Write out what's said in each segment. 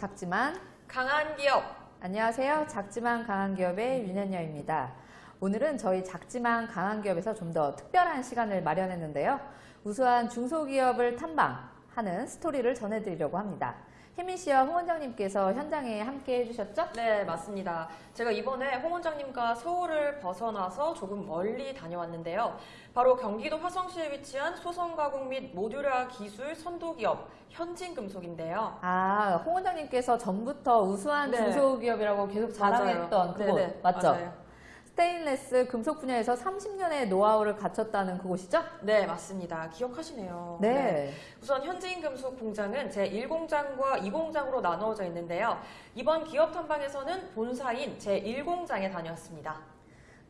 작지만 강한 기업 안녕하세요. 작지만 강한 기업의 윤현녀입니다. 오늘은 저희 작지만 강한 기업에서 좀 더 특별한 시간을 마련했는데요. 우수한 중소기업을 탐방하는 스토리를 전해드리려고 합니다. 혜민 씨와 홍 원장님께서 현장에 함께 해주셨죠? 네 맞습니다 제가 이번에 홍 원장님과 서울을 벗어나서 조금 멀리 다녀왔는데요 바로 경기도 화성시에 위치한 소성 가공 및 모듈화 기술 선도기업 현진금속인데요 아, 홍 원장님께서 전부터 우수한 네. 중소기업이라고 계속 자랑했던 맞아요. 그곳 네네, 맞죠? 맞아요. 스테인레스 금속 분야에서 30년의 노하우를 갖췄다는 그곳이죠? 네 맞습니다. 기억하시네요. 네. 우선 현진금속 공장은 제1공장과 2공장으로 나누어져 있는데요. 이번 기업 탐방에서는 본사인 제1공장에 다녀왔습니다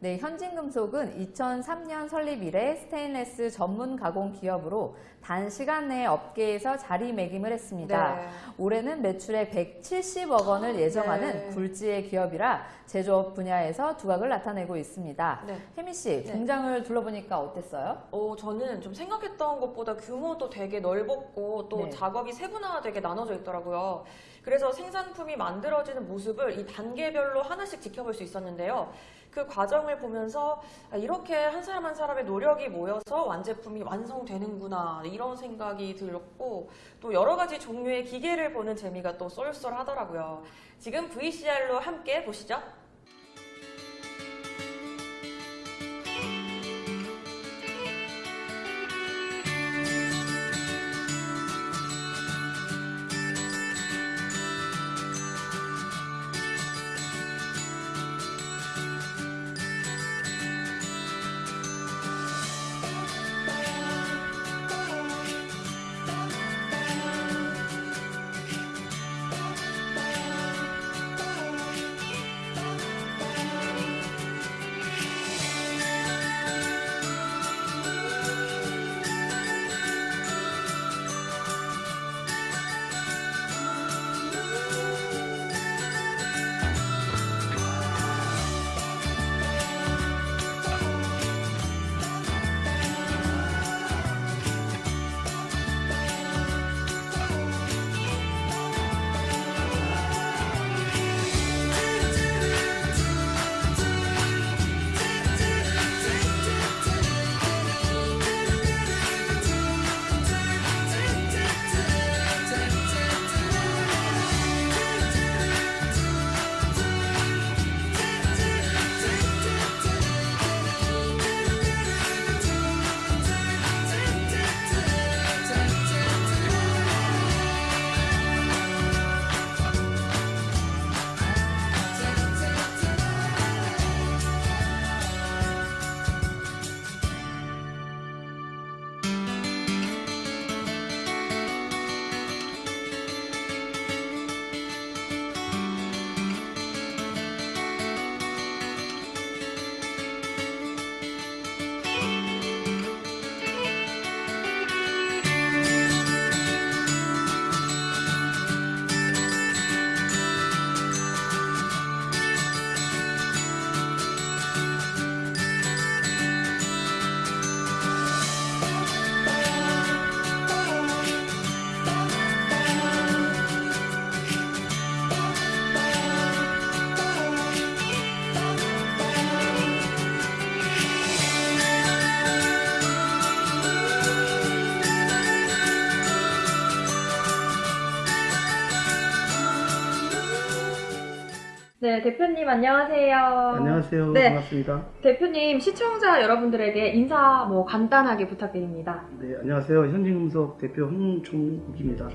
네, 현진금속은 2003년 설립 이래 스테인레스 전문 가공 기업으로 단시간 내에 업계에서 자리매김을 했습니다. 네. 올해는 매출액 170억 원을 예정하는 네. 굴지의 기업이라 제조업 분야에서 두각을 나타내고 있습니다. 네. 혜미 씨, 네. 공장을 둘러보니까 어땠어요? 어, 저는 좀 생각했던 것보다 규모도 되게 넓었고 또 네. 작업이 세분화되게 나눠져 있더라고요. 그래서 생산품이 만들어지는 모습을 이 단계별로 하나씩 지켜볼 수 있었는데요. 그 과정을 보면서 아, 이렇게 한 사람 한 사람의 노력이 모여서 완제품이 완성되는구나 이런 생각이 들었고 또 여러 가지 종류의 기계를 보는 재미가 또 쏠쏠하더라고요. 지금 VCR로 함께 보시죠. 네, 대표님 안녕하세요. 안녕하세요. 네. 반갑습니다. 대표님 시청자 여러분들에게 인사 뭐 간단하게 부탁드립니다. 네, 안녕하세요. 현진금속 대표 홍총국입니다.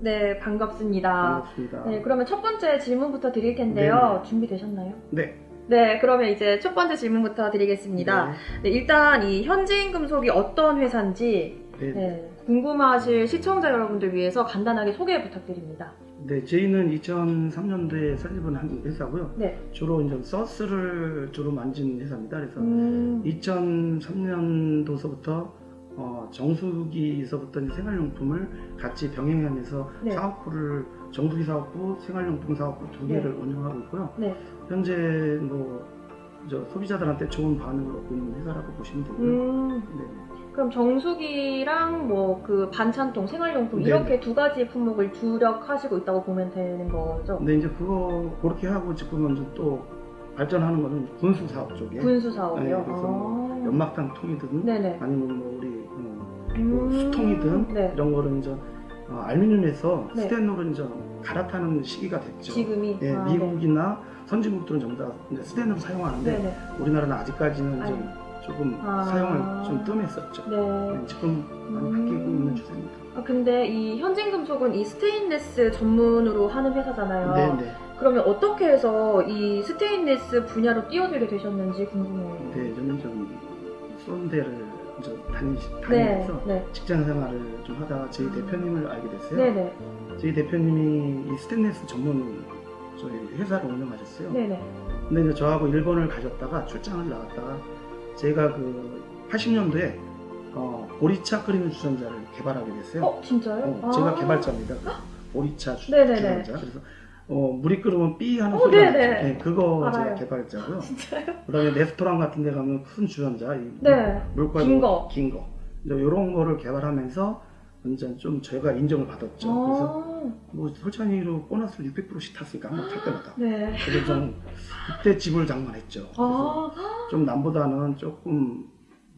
네, 반갑습니다. 반갑습니다. 네, 그러면 첫 번째 질문부터 드릴 텐데요. 준비되셨나요? 네. 네, 그러면 이제 첫 번째 질문부터 드리겠습니다. 네, 일단 이 현진금속이 어떤 회사인지 네. 네. 네, 궁금하실 시청자 여러분들 위해서 간단하게 소개 부탁드립니다. 네, 저희는 2003년도에 설립을 한 회사고요. 네. 주로 이제 서스를 주로 만진 회사입니다. 그래서 음, 2003년도서부터 어, 정수기에서부터 생활용품을 같이 병행하면서 네. 사업부를 정수기 사업부, 생활용품 사업부 두 개를 네. 운영하고 있고요. 네. 현재 뭐저 소비자들한테 좋은 반응을 얻고 있는 회사라고 보시면 되고요. 음, 네. 그럼 정수기랑 뭐 그 반찬통, 생활용품 네. 이렇게 두 가지 품목을 주력하시고 있다고 보면 되는 거죠? 근데 이제 그거 그렇게 하고 지금은 이제 또 발전하는 거는 군수 사업 쪽에 군수 사업이요? 네, 그래서 아. 연막탄 통이든 네네. 아니면 뭐 우리 어, 뭐 음. 수통이든 네. 이런 거를 이제 어, 알루미늄에서 네. 스테인으로 이제 갈아타는 시기가 됐죠. 지금이? 예, 아, 미국이나 선진국들은 전부 다 스테인으로 사용하는데 네. 네네. 우리나라는 아직까지는 좀. 조금 아. 사용을 좀 뜸했었죠. 네. 네, 지금 많이 음. 바뀌고 있는 추세입니다. 아, 근데 이 현진금속은 이 스테인레스 전문으로 하는 회사잖아요. 네, 네. 그러면 어떻게 해서 이 스테인레스 분야로 뛰어들게 되셨는지 궁금해요. 네, 저는 좀 쏜대를 이제 다니, 네. 다니면서 네. 직장 생활을 좀 하다가 저희 대표님을 알게 됐어요. 네네. 저희 대표님이 이 스테인레스 전문 저희 회사를 운영하셨어요. 네네. 근데 이제 저하고 일본을 가셨다가 출장을 나갔다가 제가 그 80년도에 어, 보리차 끓이는 주전자를 개발하게 됐어요. 어, 진짜요? 어, 아. 제가 개발자입니다. 그 보리차 주, 네네네. 주전자. 그래서 어, 물이 끓으면 삐 하는 어, 소리가 네네. 나죠. 네, 그거 알아요. 제가 개발자고요. 진짜요? 그다음에 레스토랑 같은 데 가면 큰 주전자, 이 네. 물과 긴 거. 긴 거. 이런 거를 개발하면서 완전 좀 저희가 인정을 받았죠. 그래서 아, 뭐 솔찬이로 보너스를 600%씩 탔으니까 한번 탈 때마다. 네. 그래서 좀 그때 집을 장만했죠. 그래서 아, 좀 남보다는 조금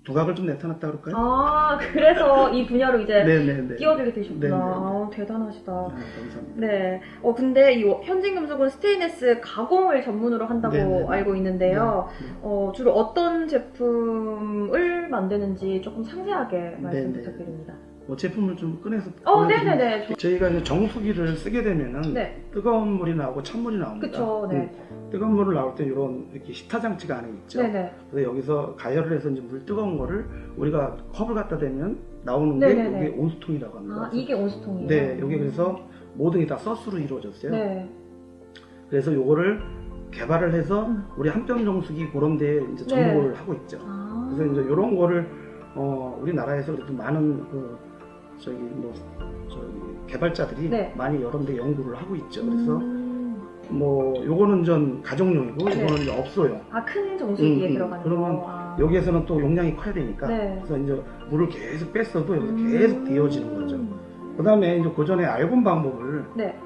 두각을 좀 나타났다 그럴까요? 아, 그래서 이 분야로 이제 네네네. 끼어들게 되셨구나. 네네. 아, 대단하시다. 네, 감사합니다. 네. 어, 근데 이 현진 금속은 스테인레스 가공을 전문으로 한다고 네네. 알고 있는데요. 네, 네. 어, 주로 어떤 제품을 만드는지 조금 상세하게 말씀 네네. 부탁드립니다. 뭐 제품을 좀 꺼내서 어, 네네네. 저희가 이제 정수기를 쓰게 되면은 네. 뜨거운 물이 나오고 찬물이 나옵니다. 그쵸, 네. 음, 뜨거운 물을 나올 때 이런 이렇게 히타 장치가 안에 있죠. 네네. 그래서 여기서 가열을 해서 이제 물 뜨거운 거를 우리가 컵을 갖다 대면 나오는 네네네. 게 이게 온수통이라고 합니다. 아, 이게 온수통이에요? 네, 여기 그래서 모든 게 다 서스로 이루어졌어요. 네. 그래서 요거를 개발을 해서 음. 우리 한뼘 정수기 그런 데 이제 접목을 하고 있죠. 아. 그래서 이제 이런 거를 어, 우리나라에서 그래도 많은 그 저기 뭐 저기 개발자들이 네. 많이 여러 데 연구를 하고 있죠. 그래서 음. 뭐 요거는 전 가정용이고 네. 요거는 이제 업소용. 아, 큰 정수기에 음, 음. 들어가는 그러면 거. 아. 여기에서는 또 용량이 커야 되니까 네. 그래서 이제 물을 계속 뺐어도 여기서 음. 계속 데워지는 거죠. 그다음에 이제 그 전에 알곤 방법을 네.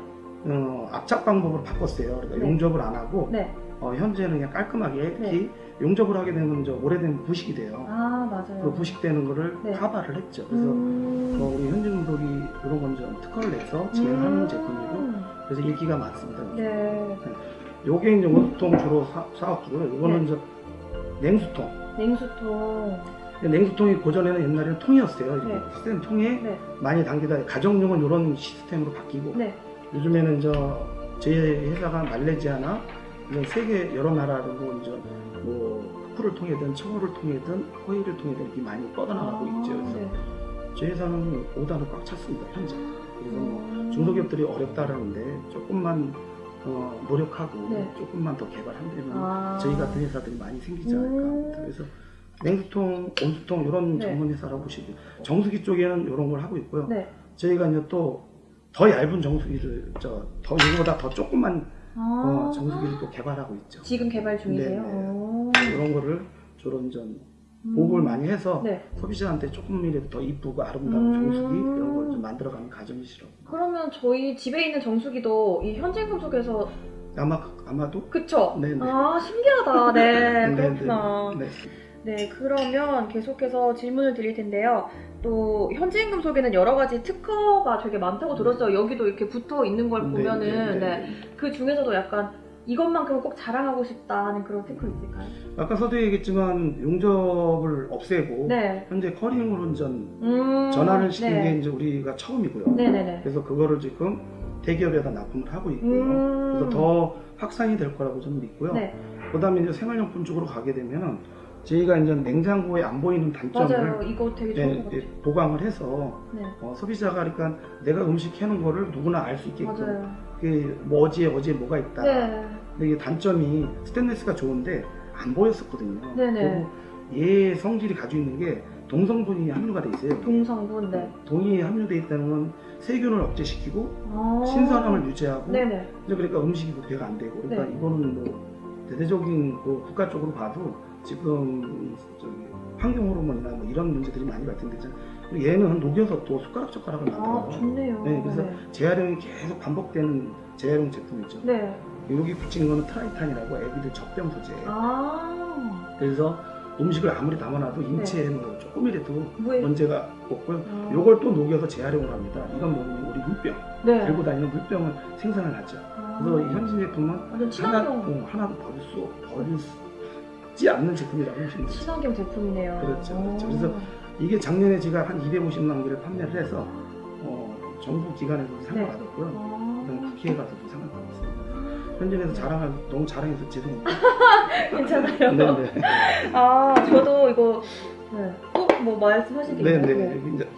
어, 압착 방법으로 바꿨어요. 그러니까 네. 용접을 안 하고 네. 어, 현재는 그냥 깔끔하게 네. 이렇게 용접을 하게 되면 이제 오래된 부식이 돼요. 아, 맞아요. 그 부식되는 거를 네. 카바를 했죠. 그래서 음. 어, 우리 현진금속이 이런 건 좀 특허를 내서 진행하는 음. 제품이고 그래서 인기가 많습니다. 네. 요게 이제 온수통 주로 사, 사업주고요. 이거는 네. 이제 냉수통. 냉수통. 냉수통이 고전에는 옛날에는 통이었어요. 네. 시스템 통에 네. 많이 담기다 가정용은 이런 시스템으로 바뀌고 네. 요즘에는 저 제 회사가 말레이시아나 이런 세계 여러 나라로 이제 뭐 흑구를 통해든 청호를 통해든 호의를 통해든 이렇게 많이 뻗어나가고 아, 있죠. 그래서 네. 저희 회사는 오다는 꽉 찼습니다 현재. 그래서 뭐 음. 중소기업들이 어렵다라는데 조금만 어, 노력하고 네. 조금만 더 개발한다면 아. 저희 같은 회사들이 많이 생기지 않을까 음. 합니다. 그래서 냉수통, 온수통 이런 네. 전문 회사라고 보시고 정수기 쪽에는 이런 걸 하고 있고요. 네. 저희가 이제 또 더 얇은 정수기를 저더 이거보다 더 조금만 아. 어, 정수기를 또 개발하고 있죠. 지금 개발 중이세요? 네, 네. 오. 이런 거를 주로 좀 음. 보급을 많이 해서 네. 소비자한테 조금이라도 더 이쁘고 아름다운 음. 정수기 이런 걸 좀 만들어가는 가정이시라고. 그러면 저희 집에 있는 정수기도 이 현진금 속에서 아마 아마도 그쵸? 네네. 아 신기하다. 네, 네, 그렇구나. 네. 네, 그러면 계속해서 질문을 드릴 텐데요. 또 현지임금속에는 여러 가지 특허가 되게 많다고 들었어요. 여기도 이렇게 붙어 있는 걸 네, 보면은 네, 네, 네, 네. 그 중에서도 약간 이것만큼은 꼭 자랑하고 싶다 하는 그런 특허 있을까요? 아까 서두에 얘기했지만 용접을 없애고 네. 현재 커링으로 전 음, 전환을 시킨 네. 게 이제 우리가 처음이고요. 네네네. 그래서 그거를 지금 대기업에다 납품을 하고 있고요. 음. 그래서 더 확산이 될 거라고 저는 믿고요. 네, 그다음에 이제 생활용품 쪽으로 가게 되면은 저희가 이제 냉장고에 안 보이는 단점을 맞아요. 이거 되게 좋은 예, 것 예, 같아요. 보강을 해서 네, 어, 소비자가 그러니까 내가 음식 해놓은 거를 누구나 알 수 있게끔 맞아요. 그뭐 어디에 어디에 뭐가 있다. 네, 근데 이게 단점이 스테인리스가 좋은데 안 보였었거든요. 네네. 그리고 얘 성질이 가지고 있는 게 동성분이 함유가 돼 있어요. 동성분, 네. 동이 함유돼 있다는 건 세균을 억제시키고 아. 신선함을 유지하고 네네. 이제 그러니까 음식이 부패가 안 되고 그러니까 네. 이거는 뭐 대대적인 그 국가 쪽으로 봐도 지금 저기 환경 호르몬이나 뭐 이런 문제들이 많이 발생되죠. 그리고 얘는 녹여서 또 숟가락 젓가락을 아, 만들어요. 좋네요. 네, 그래서 재활용이 계속 반복되는 재활용 제품이죠. 네. 여기 붙인 거는 트라이탄이라고 애기들 젖병 소재예요. 아, 그래서 음식을 아무리 담아놔도 인체에 뭐 조금이라도 뭐에 문제가 없고요. 아. 요걸 또 녹여서 재활용을 합니다. 이건 뭐냐면 우리 물병, 네. 들고 다니는 물병을 생산을 하죠. 아. 그래서 이 현진 제품은 하나, 어, 하나도 버릴 수, 버리지 않는 제품이라고 보시면 되죠. 친환경 제품이네요. 그렇죠, 그렇죠. 오. 그래서 이게 작년에 제가 한 250만 개를 판매를 해서 어, 정부 기관에서도 상을 네. 받았고요. 아. 그다음 국회에 가서도 상을 받았습니다. 현진에서 자랑을 너무 자랑해서 죄송합니다. 괜찮아요. 네네. 아, 저도 이거 네. 꼭뭐 말씀하실 게 있나요? 네네. 여기 이제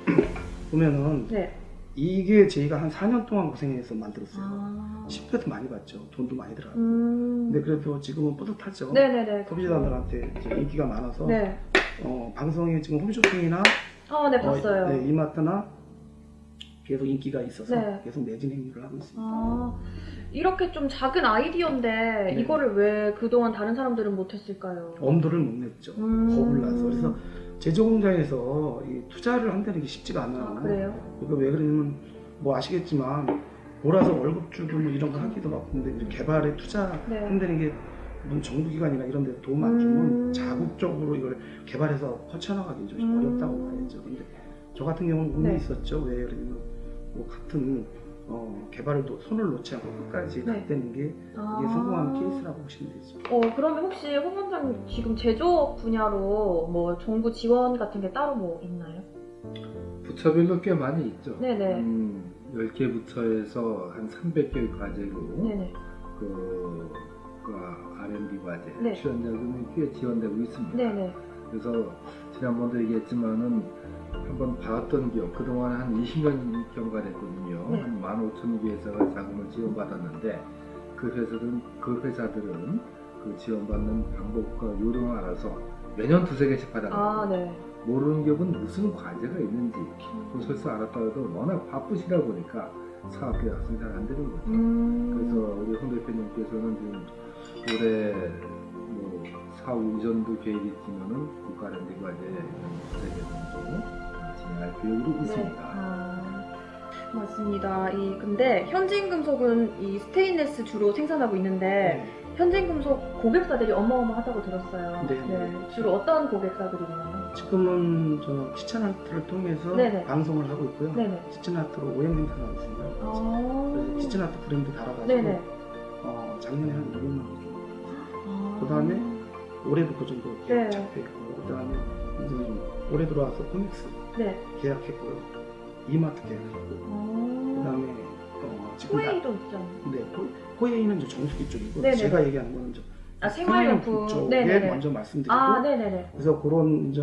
보면은 네. 이게 저희가 한 4년 동안 고생해서 만들었어요. 아. 10회도 많이 받죠. 돈도 많이 들어가고. 음. 근데 그래도 지금은 뿌듯하죠. 네네네. 소비자들한테 이제 인기가 많아서 네. 어, 방송에 지금 홈쇼핑이나 아, 네, 봤어요. 어, 네, 이마트나 계속 인기가 있어서 네. 계속 매진 행위를 하고 있습니다. 아, 이렇게 좀 작은 아이디어인데 네. 이거를 왜 그동안 다른 사람들은 못했을까요? 엄두를 못 냈죠. 음. 겁을 나서. 그래서 제조공장에서 이 투자를 한다는 게 쉽지가 않아요. 아, 그래요? 이거 왜 그러냐면 뭐 아시겠지만 몰아서 월급 주고 뭐 이런 거 하기도 바쁜데 개발에 투자한다는 네. 게 무슨 정부기관이나 이런 데 도움 안 주면 음. 자국적으로 이걸 개발해서 펼쳐나가기 좀 음. 어렵다고 봐야죠. 근데 저 같은 경우는 운이 네. 있었죠. 왜 그러냐면 뭐 같은 어, 개발을 놓- 손을 놓지 않고 끝까지 네. 갔다는 게 이게 아. 성공한 케이스라고 보시면 되죠. 어, 그러면 혹시 홍 원장님 지금 제조 분야로 뭐 정부 지원 같은 게 따로 뭐 있나요? 부처별로 꽤 많이 있죠. 네네. 음, 10개 부처에서 한 300개 과제로 네네. 그, 그 R&D 과제, 네. 출연 자금이 꽤 지원되고 있습니다. 네네. 그래서 지난번도 얘기했지만은 한번 봤던 기업, 그동안 한 20년 경과 됐거든요. 네. 한 15,000개 회사가 자금을 지원받았는데 그 회사들은, 그 회사들은 그 지원받는 방법과 요령을 알아서 매년 두세 개씩 받아요. 아, 네. 모르는 기업은 무슨 과제가 있는지 그 설사 알았다고 워낙 바쁘시다 보니까 확실히 잘안 되는 거죠. 음. 그래서 우리 홍 대표님께서는 지금 올해 뭐 사후 이전도 계획이 있지만은 국가 랜드 과제 정도 진행할 계획으로 네. 있습니다. 아, 맞습니다. 이 근데 현진 금속은 이 스테인레스 주로 생산하고 있는데 현진 금속 고객사들이 어마어마하다고 들었어요. 네. 주로 어떤 고객사들이 있나요? 지금은 저 키친아트를 통해서 네네. 방송을 하고 있고요. 네네. 키친아트로 OEM 생산하고 있습니다. 아. 그래서 키친아트 브랜드 달아가지고. 어, 작년에 한 200만 원 정도. 아. 그 다음에 올해도 그 정도 네. 계약 잡혀 있고 그 다음에 이제 올해 들어와서 코믹스 네. 계약했고요. 이마트 계약했고 아. 그다음에 어, 코웨이도 있잖아요. 네, 코- 코웨이는 이제 정수기 쪽이고 네네. 제가 얘기하는 거는 이제 아, 생활용품. 쪽에 네네네. 먼저 말씀드리고 아. 그래서 그런 이제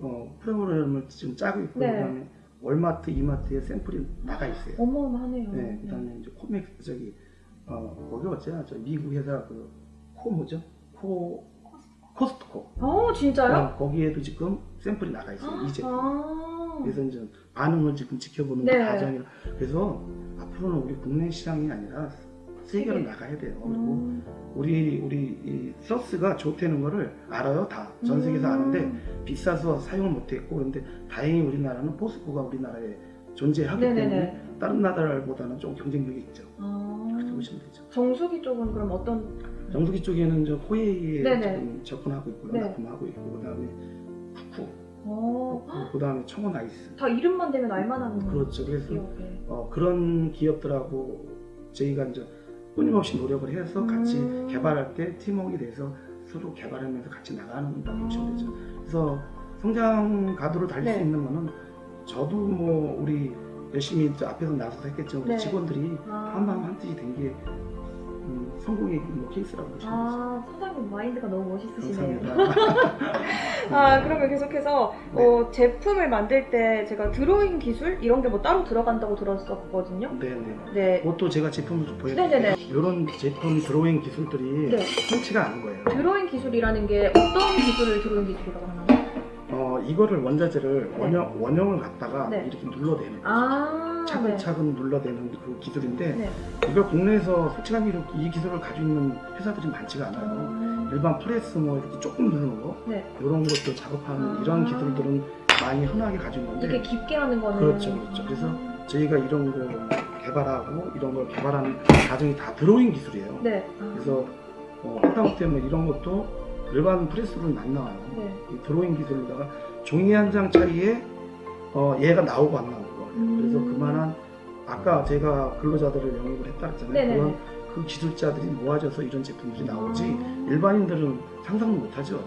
어, 프로그램을 지금 짜고 있고 네. 그다음에 월마트, 이마트에 샘플이 나가 있어요. 어마어마하네요. 네, 그다음에 이제 코믹스 저기 어 거기 어째요? 저 미국 회사 그 코 뭐죠? 코 코스트코. 어, 진짜요? 어, 거기에도 지금 샘플이 나가 있어요. 이제. 아. 그래서 이제 반응을 지금 지켜보는 네. 과정이라 그래서 앞으로는 우리 국내 시장이 아니라 세계로 세계. 나가야 돼요. 그리고 음. 우리 우리 이 소스가 좋다는 거를 알아요 다. 전 세계에서 음. 아는데 비싸서 사용을 못했고 그런데 다행히 우리나라는 포스코가 우리나라에 존재하기 네네네. 때문에 다른 나라보다는 좀 경쟁력이 있죠. 아. 그렇게 보시면 되죠. 정수기 쪽은 그럼 어떤 정수기 쪽에는 저 네네. 지금 접근하고 있고요. 네. 납품하고 있고 그다음에 쿠쿠, 어, 그다음에 청원 아이스. 다 이름만 되면 알만한 그렇죠. 그래서 기업에. 어, 그런 기업들하고 저희가 이제 끊임없이 노력을 해서 같이 음. 개발할 때 팀워크가 돼서 서로 개발하면서 같이 나가는 다고 보시면 되죠. 그래서 성장 가도를 달릴 네. 수 있는 거는 저도 뭐 우리 열심히 저 앞에서 나서서 했겠지만 우리 네. 직원들이 아. 한마음 한뜻이 된게 음, 성공의 뭐 케이스라고 보시면 아, 사장님 마인드가 너무. 멋있으시네요. 아, 그러면 계속해서 네. 어, 제품을 만들 때 제가 드로잉 기술 이런 게 뭐 따로 들어간다고 들었었거든요. 네네. 네. 그것도 제가 제품을 좀 보여드릴게요. 네네네. 이런 제품 드로잉 기술들이 네. 흔치가 않은 거예요. 드로잉 기술이라는 게 어떤 기술을 드로잉 기술이라고 하나요? 어, 이거를 원자재를 원형, 원형을 갖다가 네. 이렇게 눌러내는 거죠. 아, 차근차근 눌러내는 그 기술인데 네. 이걸 국내에서 솔직하게 이 기술을 가지고 있는 회사들이 많지가 않아요. 음, 일반 프레스 뭐 이렇게 조금 누르는 거 네. 이런 것도 작업하는 아. 이런 기술들은 많이 흔하게 가지고 있는데 이렇게 깊게 하는 거는 그렇죠, 그렇죠. 그래서 저희가 이런 거 개발하고 이런 걸 개발하는 과정이 다 드로잉 기술이에요. 네. 아, 그래서 어, 하다못해 뭐 이런 것도 일반 프레스로는 안 나와요. 네. 이 드로잉 기술로다가 종이 한장 차이에 어, 얘가 나오고 안 나오고 음. 그래서 그만한 아까 제가 근로자들을 영입을 했다 했잖아요. 네네네. 그런 그 기술자들이 모아져서 이런 제품들이 나오지 아. 일반인들은 상상도 못하죠.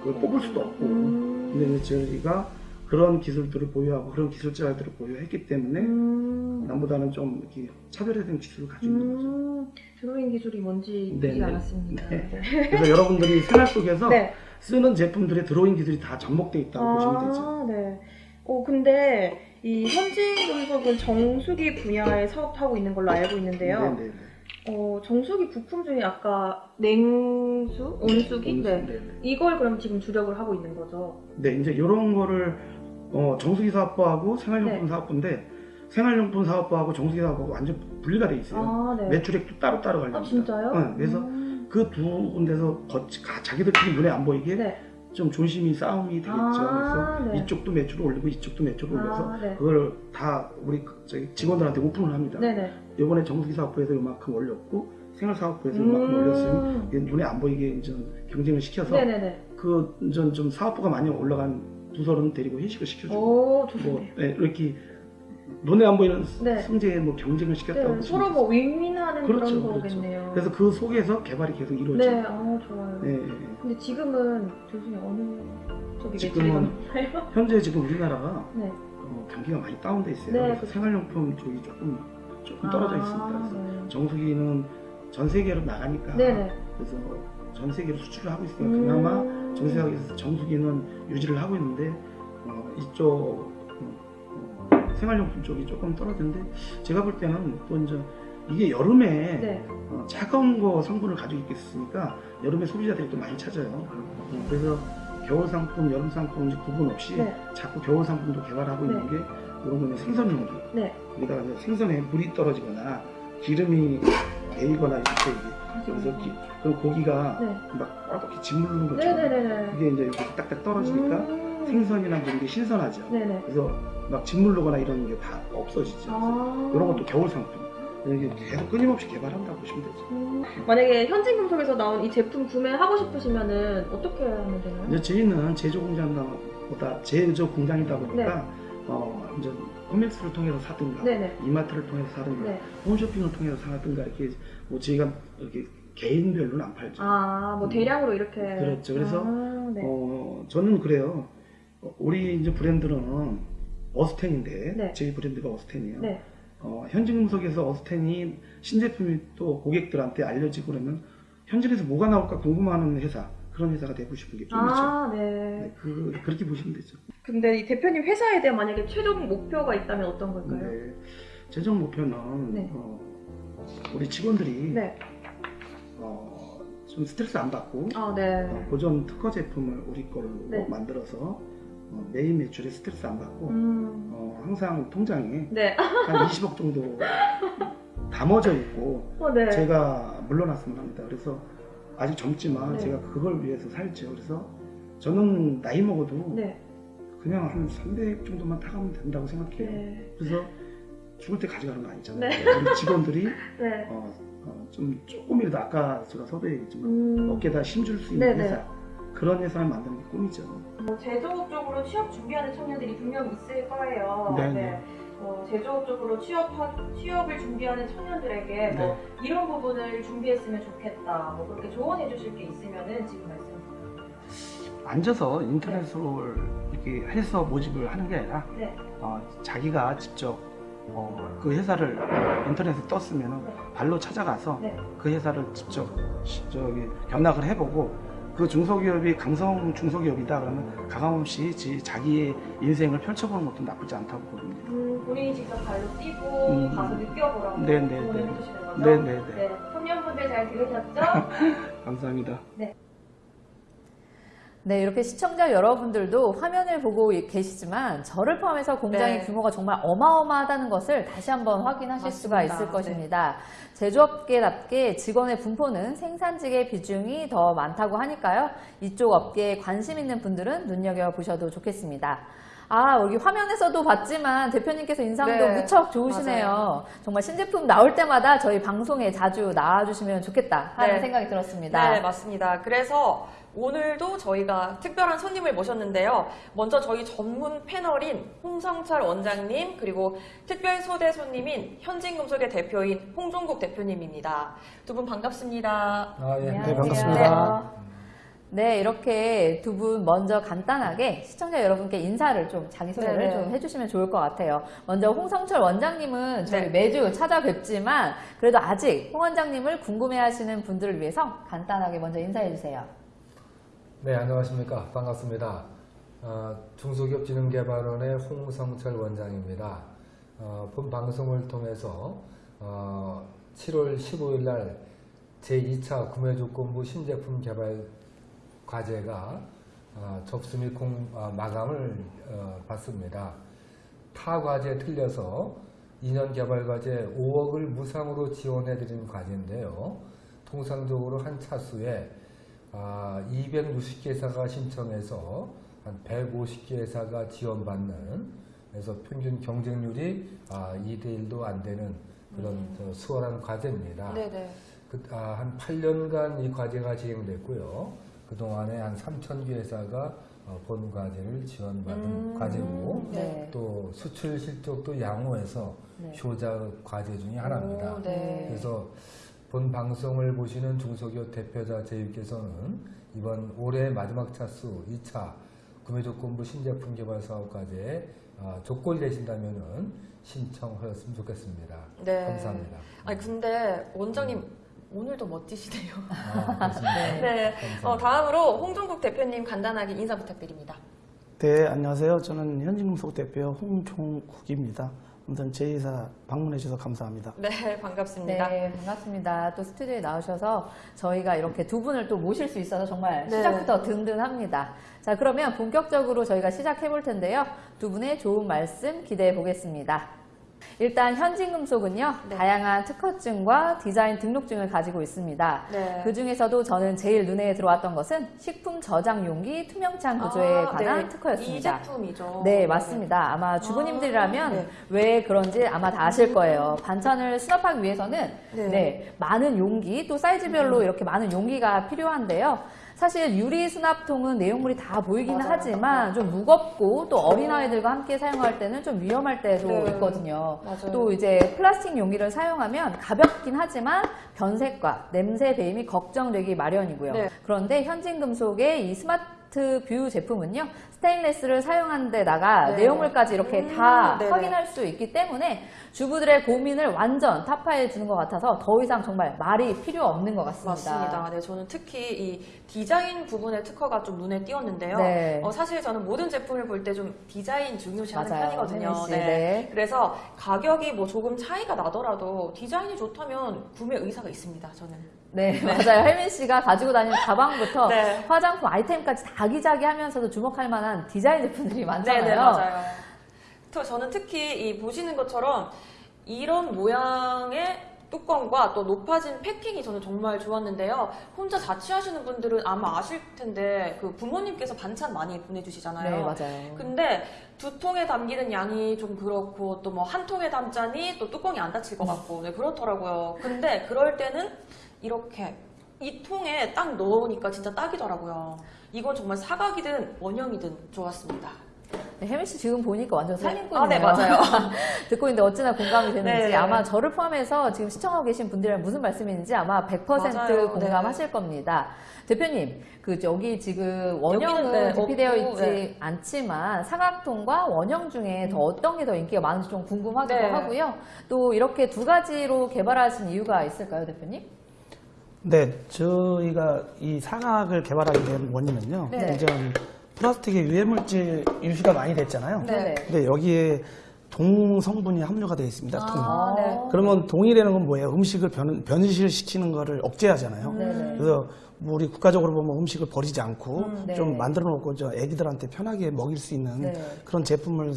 그걸 뽑을 수도 없고 음. 근데 저희가 그런 기술들을 보유하고 그런 기술자들을 보유했기 때문에 음. 남보다는 좀 이렇게 차별화된 기술을 가지고 있는 거죠. 음. 드로잉 기술이 뭔지 네, 보지 네. 않았습니다. 네. 네. 그래서 여러분들이 생활 속에서 네. 쓰는 제품들의 드로잉 기술이 다 접목되어 있다고 보시면 되죠. 아, 네. 어, 근데 이 현진금속은 정수기 분야에 사업하고 있는 걸로 알고 있는데요. 네네네. 어, 정수기 부품 중에 아까 냉수, 온수기, 네. 네네. 이걸 그럼 지금 주력을 하고 있는 거죠. 네, 이제 이런 거를 어, 정수기 사업부하고 생활용품 네. 사업부인데 생활용품 사업부하고 정수기 사업부하고 완전 분리가 돼 있어요. 아, 네. 매출액도 따로따로 관리합니다. 아, 진짜요? 네, 그래서 음. 그두 군데서 거치, 가- 자기들끼리 눈에 안 보이게 네. 좀 조심히 싸움이 되겠죠. 아, 그래서 네. 이쪽도 매출을 올리고 이쪽도 매출을 올려서 아, 네. 그걸 다 우리 그 저기 직원들한테 오픈을 합니다. 네네. 이번에 정수기 사업부에서 이만큼 올렸고 생활사업부에서 이만큼 올렸으니 음. 이게 눈에 안 보이게 이제 경쟁을 시켜서 네네네. 그 이제 좀 사업부가 많이 올라간 부서는 데리고 회식을 시켜주고 오, 뭐. 네, 이렇게 눈에 안 보이는 네. 승재에 뭐 경쟁을 시켰다고 네, 서로 뭐 윈윈하는 그런 그렇죠, 거겠네요. 그래서 그 속에서 개발이 계속 이루어지고 네, 아, 좋아요. 네. 근데 지금은 교수님 어느 쪽이 지금은? 현재 지금 우리나라가 네. 어, 경기가 많이 다운돼 있어요. 네, 그래서 그렇죠. 생활용품 쪽이 조금 조금 떨어져 있습니다. 아, 그래서 네. 정수기는 전 세계로 나가니까 네네. 그래서 전 세계로 수출을 하고 있으니까 그나마 음. 전 세계에서 정수기 는 유지를 하고 있는데 어, 이쪽 어, 어, 생활용품 쪽이 조금 떨어지는데 제가 볼 때는 또 이제 이게 여름에 네. 어, 차가운 거 성분을 가지고 있겠으니까 여름에 소비자들이 또 많이 찾아요. 어, 그래서 겨울 상품, 여름 상품 이제 구분 없이 네. 자꾸 겨울 상품도 개발하고 네. 있는 게 이런 거는 생선 용기. 네. 이제 생선에 물이 떨어지거나 기름이 배이거나 이렇게 그래서 기, 그럼 고기가 네. 막 꽉꽉 짓무르는 것처럼. 이게 이제 이렇게 딱딱 떨어지니까 음. 생선이나 물이 신선하죠. 네네. 그래서 막 짓무르거나 이런 게 다 없어지죠. 아. 이런 것도 겨울 상품. 이게 계속 끊임없이 개발한다고 보시면 되죠. 음. 만약에 현진금속에서 나온 이 제품 구매하고 싶으시면은 어떻게 하면 되나요? 이제 저희는 제조 공장보다 제조 공장이다 보니까 어 이제 코믹스를 통해서 사든가 네네. 이마트를 통해서 사든가 네. 홈쇼핑을 통해서 사든가 이렇게 뭐 저희가 이렇게 개인별로는 안 팔죠. 아, 뭐 음. 대량으로 이렇게. 그렇죠. 그래서 아, 네. 어 저는 그래요. 어, 우리 이제 브랜드는 어스텐인데 네. 저희 브랜드가 어스텐이에요. 네. 어, 현진금속에서 어스텐이 신제품이 또 고객들한테 알려지고 그러면 현진에서 뭐가 나올까 궁금해하는 회사 그런 회사가 되고 싶은 게 꿈이죠. 아, 네. 네, 그, 그렇게 보시면 되죠. 근데 이 대표님 회사에 대한 만약에 최종 목표가 있다면 어떤 걸까요? 네. 최종 목표는 네. 어, 우리 직원들이 네. 어, 좀 스트레스 안 받고 아, 네. 어, 보존 특허 제품을 우리 걸로 네. 만들어서 어, 매일 매출에 스트레스 안 받고 음. 어, 항상 통장에 네. 한 20억 정도 담아져 있고 어, 네. 제가 물러났으면 합니다. 그래서 아직 젊지만 네. 제가 그걸 위해서 살죠. 그래서 저는 나이 먹어도 네. 그냥 한 300 정도만 타가면 된다고 생각해요. 네. 그래서 죽을 때 가져가는 거 아니잖아요. 네. 우리 직원들이 네. 어, 어, 좀 조금이라도 아까 제가 서두에 얘기했지만 음. 어깨에다 힘줄 수 있는 네네. 회사 그런 회사를 만드는 게 꿈이죠. 뭐 제조업 쪽으로 취업 준비하는 청년들이 분명 있을 거예요. 네네. 뭐 제조업 쪽으로 취업 취업을 준비하는 청년들에게 뭐 네. 이런 부분을 준비했으면 좋겠다. 뭐 그렇게 조언해 주실 게 있으면은 지금 말씀. 앉아서 인터넷으로 이렇게 해서 모집을 하는 게 아니라 네. 어, 자기가 직접 어, 그 회사를 인터넷에 떴으면 네. 발로 찾아가서 네. 그 회사를 직접 시- 저기 견학을 해보고 그 중소기업이 강성 중소기업이다 그러면 가감없이 지- 자기의 인생을 펼쳐보는 것도 나쁘지 않다고 봅니다. 음, 본인이 직접 발로 뛰고 음. 가서 느껴보라고 네, 네, 조언을 네. 해주시는 거죠? 네, 네, 네. 네. 청년분들 잘 들으셨죠? 감사합니다. 네, 이렇게 시청자 여러분들도 화면을 보고 계시지만 저를 포함해서 공장의 네. 규모가 정말 어마어마하다는 것을 다시 한번 확인하실 수가 맞습니다. 있을 네. 것입니다. 제조업계답게 직원의 분포는 생산직의 비중이 더 많다고 하니까요. 이쪽 업계에 관심 있는 분들은 눈여겨보셔도 좋겠습니다. 아, 여기 화면에서도 봤지만 대표님께서 인상도 네, 무척 좋으시네요. 맞아요. 정말 신제품 나올 때마다 저희 방송에 자주 나와주시면 좋겠다 하는 네. 생각이 들었습니다. 네, 맞습니다. 그래서 오늘도 저희가 특별한 손님을 모셨는데요. 먼저 저희 전문 패널인 홍성철 원장님, 그리고 특별 소대 손님인 현진금속의 대표인 홍종국 대표님입니다. 두 분 반갑습니다. 아, 예. 안녕하세요. 반갑습니다. 네, 이렇게 두 분 먼저 간단하게 시청자 여러분께 인사를 좀 자기 소개를 네네. 좀 해주시면 좋을 것 같아요. 먼저 홍성철 원장님은 저희 네. 매주 찾아뵙지만 그래도 아직 홍 원장님을 궁금해하시는 분들을 위해서 간단하게 먼저 인사해 주세요. 네, 안녕하십니까. 반갑습니다. 어, 중소기업진흥개발원의 홍성철 원장입니다. 어, 본 방송을 통해서 어, 7월 15일 날 제2차 구매조건부 신제품 개발 과제가 어, 접수 및 공, 어, 마감을 어, 받습니다. 타 과제에 틀려서 2년 개발 과제 5억을 무상으로 지원해 드린 과제인데요. 통상적으로 한 차수에 아, 260개 회사가 신청해서 한 150개 회사가 지원받는 그래서 평균 경쟁률이 아, 2대 1도 안 되는 그런 저 수월한 과제입니다. 네네. 그, 아, 한 8년간 이 과제가 진행됐고요. 그동안에 한 3,000개 회사가 어, 본 과제를 지원받은 음, 과제고 네. 또 수출 실적도 양호해서 네. 효자 과제 중에 하나입니다. 오, 네. 그래서 본 방송을 보시는 중소기업 대표자 제휴께서는 이번 올해 마지막 차수 2차 구매조건부 신제품 개발 사업 과제에 아, 조건이 되신다면은 신청하셨으면 좋겠습니다. 네. 감사합니다. 아니, 근데 원장님 오늘도 멋지시네요. 아. 네. 감사합니다. 어, 다음으로 홍종국 대표님 간단하게 인사 부탁드립니다. 네, 안녕하세요. 저는 현진금속 대표 홍종국입니다. 아무튼 제 회사 방문해 주셔서 감사합니다. 네, 반갑습니다. 네, 반갑습니다. 또 스튜디오에 나오셔서 저희가 이렇게 두 분을 또 모실 수 있어서 정말 네. 시작부터 든든합니다. 자, 그러면 본격적으로 저희가 시작해 볼 텐데요. 두 분의 좋은 말씀 기대해 보겠습니다. 일단 현진금속은요, 네. 다양한 특허증과 디자인 등록증을 가지고 있습니다. 네. 그 중에서도 저는 제일 눈에 들어왔던 것은 식품 저장 용기 투명창 구조에 아, 관한 네. 특허였습니다. 이 제품이죠. 네, 맞습니다. 아마 주부님들이라면 아, 네. 왜 그런지 아마 다 아실 거예요. 반찬을 수납하기 위해서는 네. 음. 네, 많은 용기, 또 사이즈별로 이렇게 많은 용기가 필요한데요. 사실 유리 수납통은 내용물이 다 보이기는 맞아요. 하지만 좀 무겁고 또 어린아이들과 함께 사용할 때는 좀 위험할 때도 네. 있거든요. 맞아요. 또 이제 플라스틱 용기를 사용하면 가볍긴 하지만 변색과 냄새 배임이 걱정되기 마련이고요. 네. 그런데 현진 금속의 이 스마트 뷰 제품은요, 스테인레스를 사용한 데다가 네. 내용물까지 이렇게 음, 다 네네. 확인할 수 있기 때문에 주부들의 고민을 완전 타파해 주는 것 같아서 더 이상 정말 말이 필요 없는 것 같습니다. 맞습니다. 네, 저는 특히 이 디자인 부분의 특허가 좀 눈에 띄었는데요. 네. 어, 사실 저는 모든 제품을 볼 때 좀 디자인 중요시하는 맞아요. 편이거든요. 씨, 네. 그래서 가격이 뭐 조금 차이가 나더라도 디자인이 좋다면 구매 의사가 있습니다. 저는. 네, 맞아요. 혜민 씨가 가지고 다니는 가방부터 네. 화장품 아이템까지 다 아기자기하면서도 주목할 만한 디자인 제품들이 많잖아요. 네네 맞아요. 또 저는 특히 이 보시는 것처럼 이런 모양의 뚜껑과 또 높아진 패킹이 저는 정말 좋았는데요. 혼자 자취하시는 분들은 아마 아실 텐데 그 부모님께서 반찬 많이 보내주시잖아요. 네, 맞아요. 근데 두 통에 담기는 양이 좀 그렇고 또 뭐 한 통에 담자니 또 뚜껑이 안 닫힐 것 같고 네, 그렇더라고요. 근데 그럴 때는 이렇게 이 통에 딱 넣으니까 진짜 딱이더라고요. 이건 정말 사각이든 원형이든 좋았습니다. 네, 혜민 씨 지금 보니까 완전 살림꾼이에요. 아, 네, 맞아요. 듣고 있는데 어찌나 공감이 되는지 네. 아마 저를 포함해서 지금 시청하고 계신 분들이랑 무슨 말씀인지 아마 100% 맞아요. 공감하실 겁니다. 대표님, 그 여기 지금 원형은 네, 대피되어 없고, 있지 네. 않지만 사각통과 원형 중에 더 어떤 게 더 인기가 많은지 좀 궁금하기도 네. 하고요. 또 이렇게 두 가지로 개발하신 이유가 있을까요, 대표님? 네, 저희가 이 사각을 개발하게 된 원인은요. 네. 이전 플라스틱의 유해물질 유시가 많이 됐잖아요. 네. 근데 여기에 동 성분이 함유가 되어 있습니다. 동. 아, 네. 그러면 동이라는 건 뭐예요? 음식을 변, 변질시키는 거를 억제하잖아요. 네네. 그래서 뭐 우리 국가적으로 보면 음식을 버리지 않고 네. 좀 만들어 놓고 저 애기들한테 편하게 먹일 수 있는 네. 그런 제품을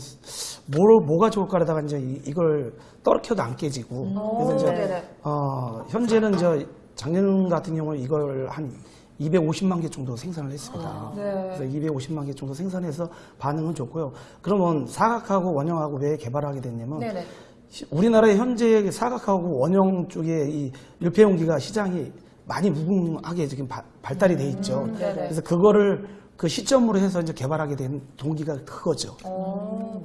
뭘 뭐가 좋을까라다가 이제 이- 이걸 떨어켜도 안 깨지고 그래서 이제 네네. 어, 현재는 저 작년 같은 경우는 이걸 한 250만 개 정도 생산을 했습니다. 네. 그래서 250만 개 정도 생산해서 반응은 좋고요. 그러면 사각하고 원형하고 왜 개발하게 됐냐면 네네. 시- 우리나라의 현재 사각하고 원형 쪽에 이 밀폐용기가 시장이 많이 무궁하게 지금 바- 발달이 돼 있죠. 음, 네네. 그래서 그거를 그 시점으로 해서 이제 개발하게 된 동기가 그거죠. 어.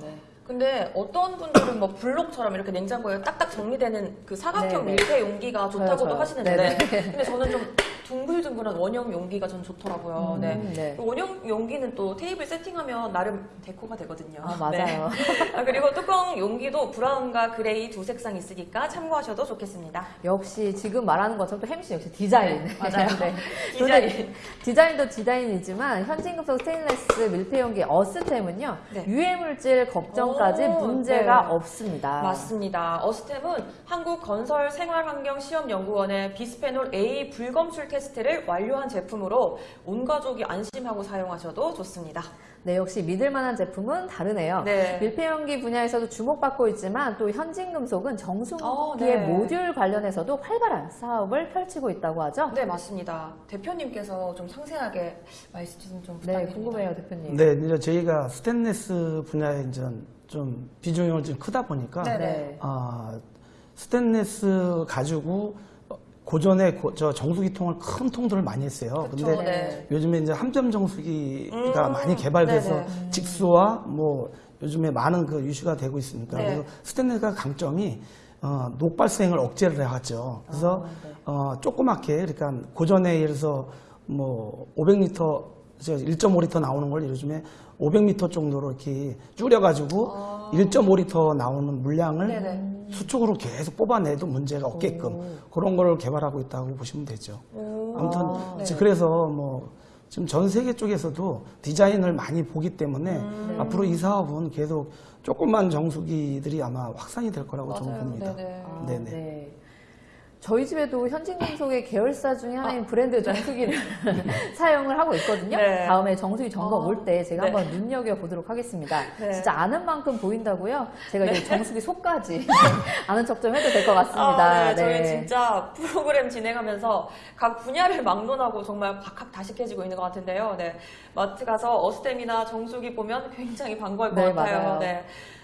근데 어떤 분들은 뭐 블록처럼 이렇게 냉장고에 딱딱 정리되는 그 사각형 네네. 밀폐 용기가 좋다고도 저요. 하시는데 네네. 근데 저는 좀 둥글둥글한 원형 용기가 전 좋더라고요. 네. 음, 네. 그 원형 용기는 또 테이블 세팅하면 나름 deco가 되거든요. 아, 맞아요. 네. 아, 그리고 뚜껑 용기도 brown과 gray 두 색상 있으니까 참고하셔도 좋겠습니다. 역시 지금 말하는 것처럼 또 햄씨 역시 디자인. 네, 맞아요. 디자인. 디자인. 디자인도 디자인이지만 현진금속 스테인레스 밀폐 용기 어스템은요. 네. 유해 물질 걱정 까지 오, 문제가 네. 없습니다. 맞습니다. 어스템은 한국건설생활환경시험연구원의 비스페놀 A 불검출 테스트를 완료한 제품으로 온 가족이 안심하고 사용하셔도 좋습니다. 네, 역시 믿을 만한 제품은 다르네요. 네. 밀폐용기 분야에서도 주목받고 있지만 또 현진금속은 정수기의 어, 네. 모듈 관련해서도 활발한 사업을 펼치고 있다고 하죠. 네, 맞습니다. 대표님께서 좀 상세하게 말씀 좀 네, 부탁드립니다. 궁금해요, 대표님. 네, 이제 저희가 스테인레스 분야에 이제 좀 비중이 좀 크다 보니까 네. 네. 아, 스테인레스 가지고 고전에 고- 저 정수기 통을 큰 통들을 많이 했어요. 그쵸, 근데 네. 요즘에 이제 함점 정수기가 음, 많이 개발돼서 네네. 직수와 뭐 요즘에 많은 그 이슈가 되고 있으니까 네. 그래서 스테인레스가 강점이 어, 녹발생을 억제를 해왔죠. 그래서 아, 네. 어, 조그맣게 그러니까 고전에 예를 들어서 뭐 500리터 1.5리터 나오는 걸 요즘에 500m 정도로 이렇게 줄여가지고 1.5리터 나오는 물량을 아. 네네. 수축으로 계속 뽑아내도 문제가 없게끔 그런 걸 개발하고 있다고 보시면 되죠. 오. 아무튼 네. 이제 그래서 뭐 지금 전 세계 쪽에서도 디자인을 많이 보기 때문에 음. 앞으로 이 사업은 계속 조그만 정수기들이 아마 확산이 될 거라고 저는 맞아요. 봅니다. 네네. 아, 네네. 네. 저희 집에도 현진금속의 계열사 중에 하나인 아, 브랜드 정수기를 사용을 하고 있거든요. 네. 다음에 정수기 점검 어, 올때 제가 네. 한번 눈여겨 보도록 하겠습니다. 네. 진짜 아는 만큼 보인다고요. 제가 이제 정수기 속까지 아는 척 좀 해도 될 것 같습니다. 아, 네. 저희 진짜 프로그램 진행하면서 각 분야를 막론하고 정말 박학다식해지고 있는 것 같은데요. 네. 마트 가서 어스템이나 정수기 보면 굉장히 반가울 것 네, 같아요.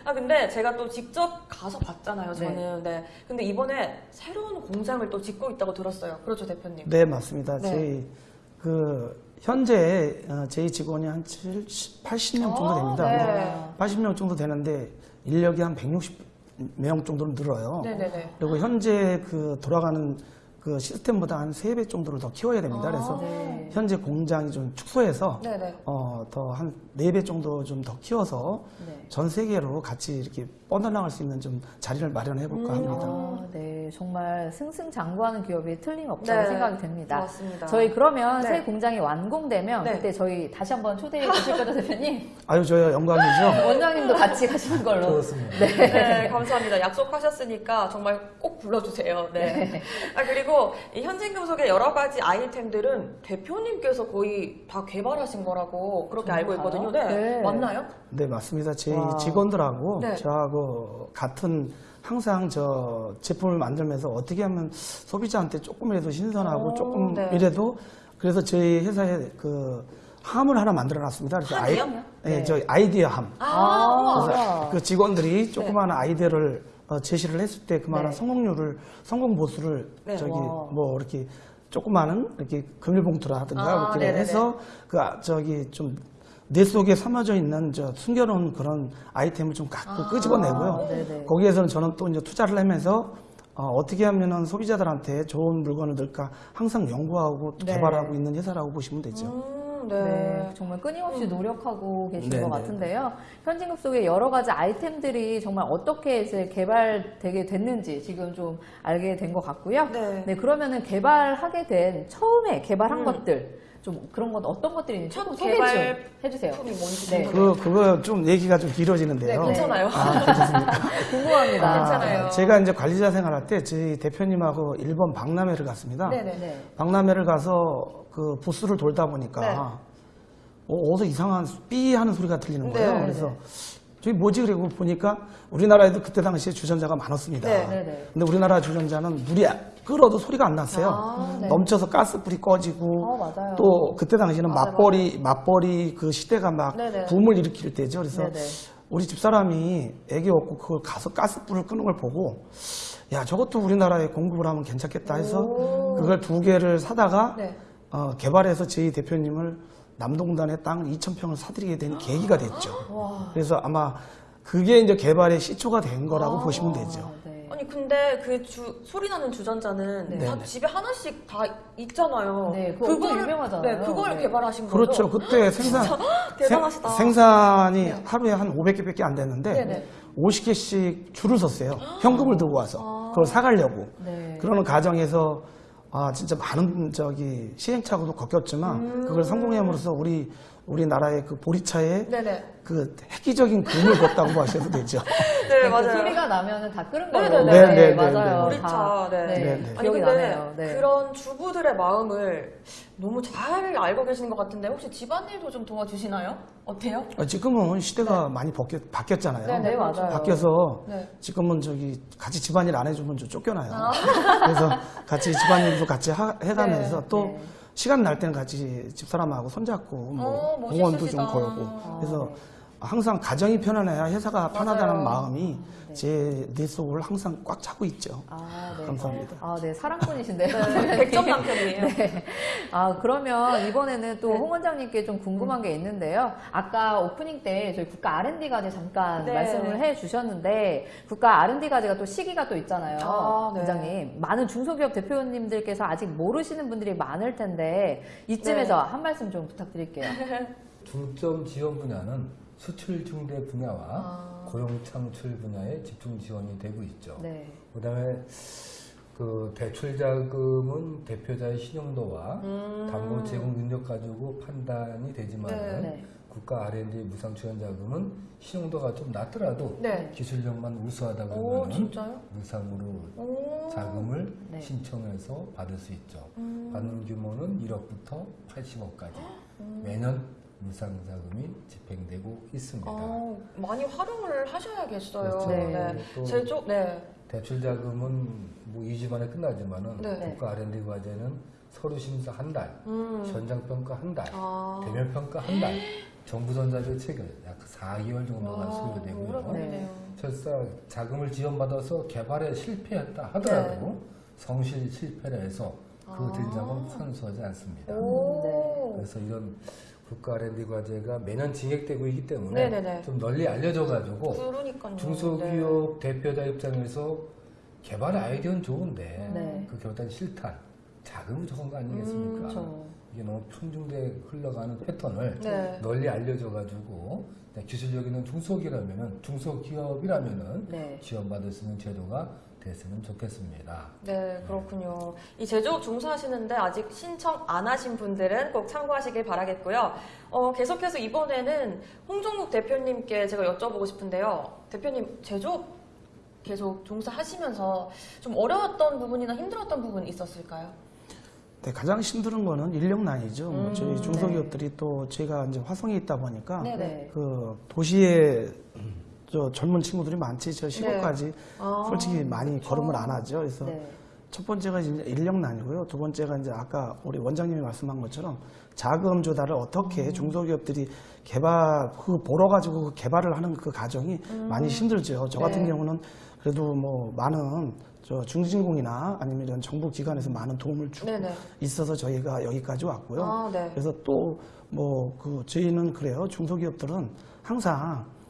네. 아, 근데 제가 또 직접 가서 봤잖아요, 저는. 네. 근데 이번에 새로운 공장을 또 짓고 있다고 들었어요. 그렇죠, 대표님? 네, 맞습니다. 네. 저희 그 현재 어, 저희 직원이 한 70, 80명 정도 아, 됩니다. 네. 80명 정도 되는데 인력이 한 160명 정도로 늘어요. 네네네. 그리고 현재 그 돌아가는 그 시스템보다 한 3배 정도를 더 키워야 됩니다. 그래서 네. 현재 공장이 좀 축소해서 네네. 어, 더한 4배 정도 좀 더 키워서 네. 전 세계로 같이 이렇게 뻗어나갈 수 있는 좀 자리를 마련해 볼까 합니다. 아, 네, 정말 승승장구하는 기업이 틀림없다고 네, 생각이 됩니다. 맞습니다. 저희 그러면 네. 새 공장이 완공되면 네. 그때 저희 다시 한번 초대해 주실 거죠, 대표님? 아유, 저희 영광이죠. 원장님도 같이 가시는 걸로. 좋습니다. 네, 감사합니다. 약속하셨으니까 정말 꼭 불러주세요. 네. 아, 그리고 이 현진금속의 여러 가지 아이템들은 대표님께서 거의 다 개발하신 거라고 그렇게 알고 있거든요. 네. 네. 맞나요? 네, 맞습니다. 제 와. 직원들하고 네. 저하고 같은 항상 저 제품을 만들면서 어떻게 하면 소비자한테 조금이라도 신선하고 오, 조금이라도 그래서 저희 회사에 그 함을 하나 만들어 놨습니다. 그래서 함이요? 네, 네. 저희 아이디어 함. 아. 우와. 그 직원들이 조그마한 아이디어를 어, 제시를 했을 때 그만한 네. 성공률을 성공 보수를 네. 저기 와. 뭐 이렇게 조그마한 이렇게 금일봉투라든가 아, 이렇게. 해서 그 아, 저기 좀 뇌 속에 삼아져 있는 저 숨겨놓은 그런 아이템을 좀 갖고 끄집어내고요. 네네. 거기에서는 저는 또 이제 투자를 하면서 어, 떻게 하면은 소비자들한테 좋은 물건을 넣을까 항상 연구하고 네. 개발하고 있는 회사라고 보시면 되죠. 음, 네, 네. 정말 끊임없이 노력하고 계신 네, 것 네, 같은데요. 현진급 속의 여러 가지 아이템들이 정말 어떻게 이제 개발되게 됐는지 지금 좀 알게 된 것 같고요. 네. 그러면은 개발하게 된 처음에 개발한 음. 것들 좀 그런 건 어떤 것들이 있는지 첫 개발 좀 해주세요. 네. 그 그거 좀 얘기가 좀 길어지는데요. 네, 괜찮아요. 아, 괜찮습니까? 궁금합니다. 아, 괜찮아요. 제가 이제 관리자 생활할 때 저희 대표님하고 일본 박람회를 갔습니다. 네네. 네. 박람회를 가서 그 부스를 돌다 보니까 네. 어, 어디서 이상한 삐 하는 소리가 들리는 거예요. 네, 그래서 저기 뭐지 그리고 보니까 우리나라에도 그때 당시에 주전자가 많았습니다. 네, 네, 네. 근데 우리나라 주전자는 물이 끓어도 소리가 안 났어요. 아, 네. 넘쳐서 가스불이 꺼지고 어, 맞아요. 또 그때 당시에는 맞아요, 맞벌이 맞벌이 그 시대가 막. 붐을 일으킬 때죠. 그래서. 우리 집사람이 애기 얻고 그걸 가서 가스불을 끄는 걸 보고 야 저것도 우리나라에 공급을 하면 괜찮겠다 해서 오. 그걸 두 개를 사다가 네. 어, 개발해서 저희 대표님을 남동단에 땅 2,000평을 사드리게 된 계기가 됐죠. 그래서 아마 그게 이제 개발의 시초가 된 거라고 보시면 되죠. 아, 네. 아니 근데 그 주, 소리 나는 주전자는 네. 다 네. 집에 하나씩 다 있잖아요. 네, 그거 엄청 유명하잖아요. 네, 그걸 네. 개발하신 거죠? 그렇죠. 그때 생산 대단하시다. 생- 생산이 하루에 한 500개밖에 안 됐는데 네네. 50개씩 줄을 섰어요. 현금을 들고 와서 그걸 사가려고. 네. 그러는 과정에서 아 진짜 많은 저기 시행착오도 겪었지만 음. 그걸 성공함으로써 우리 우리나라의 그 보리차에 네네. 그 획기적인 금을 걷다고 보셔도 되죠. 네, 그 맞아요. 소리가 나면은 다 끓은 네, 거예요. 네, 네, 네, 맞아요. 네, 네. 다, 네. 네, 네, 네. 아니 기억이 근데 나네요. 네. 그런 주부들의 마음을 너무 잘 알고 계시는 것 같은데 혹시 집안일도 좀 도와주시나요? 어때요? 어, 지금은 시대가 많이 바뀌, 바뀌었잖아요. 네, 네, 맞아요. 바뀌어서 네. 지금은 저기 같이 집안일 안 해주면 좀 쫓겨나요. 아. 그래서 같이 집안일도 같이 하- 해가면서 네, 또 네. 시간 날 때는 같이 집사람하고 손잡고 뭐 어, 공원도 좀. 걸고 아, 그래서 네. 항상 가정이 편안해야 회사가 편하다는 맞아요. 마음이 제뇌 속을 항상 꽉 차고 있죠. 아, 네. 감사합니다. 아, 네, 사랑꾼이신데요. 네, 백점 남편이에요. 네. 아, 그러면 이번에는 또 네. 홍 원장님께 좀 궁금한 게 있는데요. 아까 오프닝 때 저희 국가 R&D 과제 잠깐 네. 말씀을 해 주셨는데 국가 R&D 과제가 또 시기가 또 있잖아요. 아, 네. 원장님. 많은 중소기업 대표님들께서 아직 모르시는 분들이 많을 텐데 이쯤에서 네. 한 말씀 좀 부탁드릴게요. 중점 지원 분야는 수출 중대 분야와 아. 고용 창출 분야에 집중 지원이 되고 있죠. 네. 그다음에 그 대출 자금은 대표자의 신용도와 음. 담보 제공 능력 가지고 판단이 되지만 네. 네. 국가 R&D 무상 지원 자금은 신용도가 좀 낮더라도 네. 기술력만 우수하다 오, 그러면 진짜요? 무상으로 오. 자금을 네. 신청해서 받을 수 있죠. 음. 받는 규모는 1억부터 80억까지 음. 매년 무상 자금이 집행되고 있습니다. 아, 많이 활용을 하셔야겠어요. 그렇죠. 네. 또 제조, 네. 대출 자금은 뭐 2주 만에 끝나지만은 네. 국가 R&D 과제는 서류 심사 한 달, 음. 현장 평가 한 달, 아. 대면 평가 한 달, 정부 전자료 체결 약 4개월 정도가 와, 소요되고요. 걸리네요. 설사 자금을 지원받아서 개발에 실패했다 하더라도 성실 실패를 해서 그 네. 아. 환수하지 않습니다. 오. 그래서 이런 국가 R&D 과제가 매년 진행되고 있기 때문에 네네네. 좀 널리 알려져가지고 그러니까요. 중소기업 대표자 입장에서 개발 아이디어는 좋은데 네. 그 결단 실탄 자금이 적은 거 아니겠습니까? 음. 이게 너무 편중돼 흘러가는 패턴을 네. 널리 알려져가지고 네, 기술력 있는 중소기업이라면은 중소기업이라면은 네. 지원받을 수 있는 제도가 됐으면 좋겠습니다. 네, 그렇군요. 이 제조업 종사하시는데 아직 신청 안 하신 분들은 꼭 참고하시길 바라겠고요. 어, 계속해서 이번에는 홍종국 대표님께 제가 여쭤보고 싶은데요. 대표님, 제조업 계속 종사하시면서 좀 어려웠던 부분이나 힘들었던 부분 있었을까요? 네, 가장 힘든 거는 인력 난이죠. 뭐 음, 저희 중소기업들이 또 제가 이제 화성에 있다 보니까 네, 네. 그 도시에 저 젊은 친구들이 많지 저 시골까지 아, 솔직히 많이 그렇죠. 걸음을 안 하죠. 그래서 네. 첫 번째가 이제 인력난이고요. 두 번째가 이제 아까 우리 원장님이 말씀한 것처럼 자금 조달을 어떻게 음. 중소기업들이 개발 그 보러 가지고 그 개발을 하는 그 과정이 많이 힘들죠. 저 같은 음. 네. 경우는 그래도 뭐 많은 저 중진공이나 아니면 이런 정부 기관에서 많은 도움을 주고 네네. 있어서 저희가 여기까지 왔고요. 아, 네. 그래서 또 뭐 그 저희는 그래요. 중소기업들은 항상 그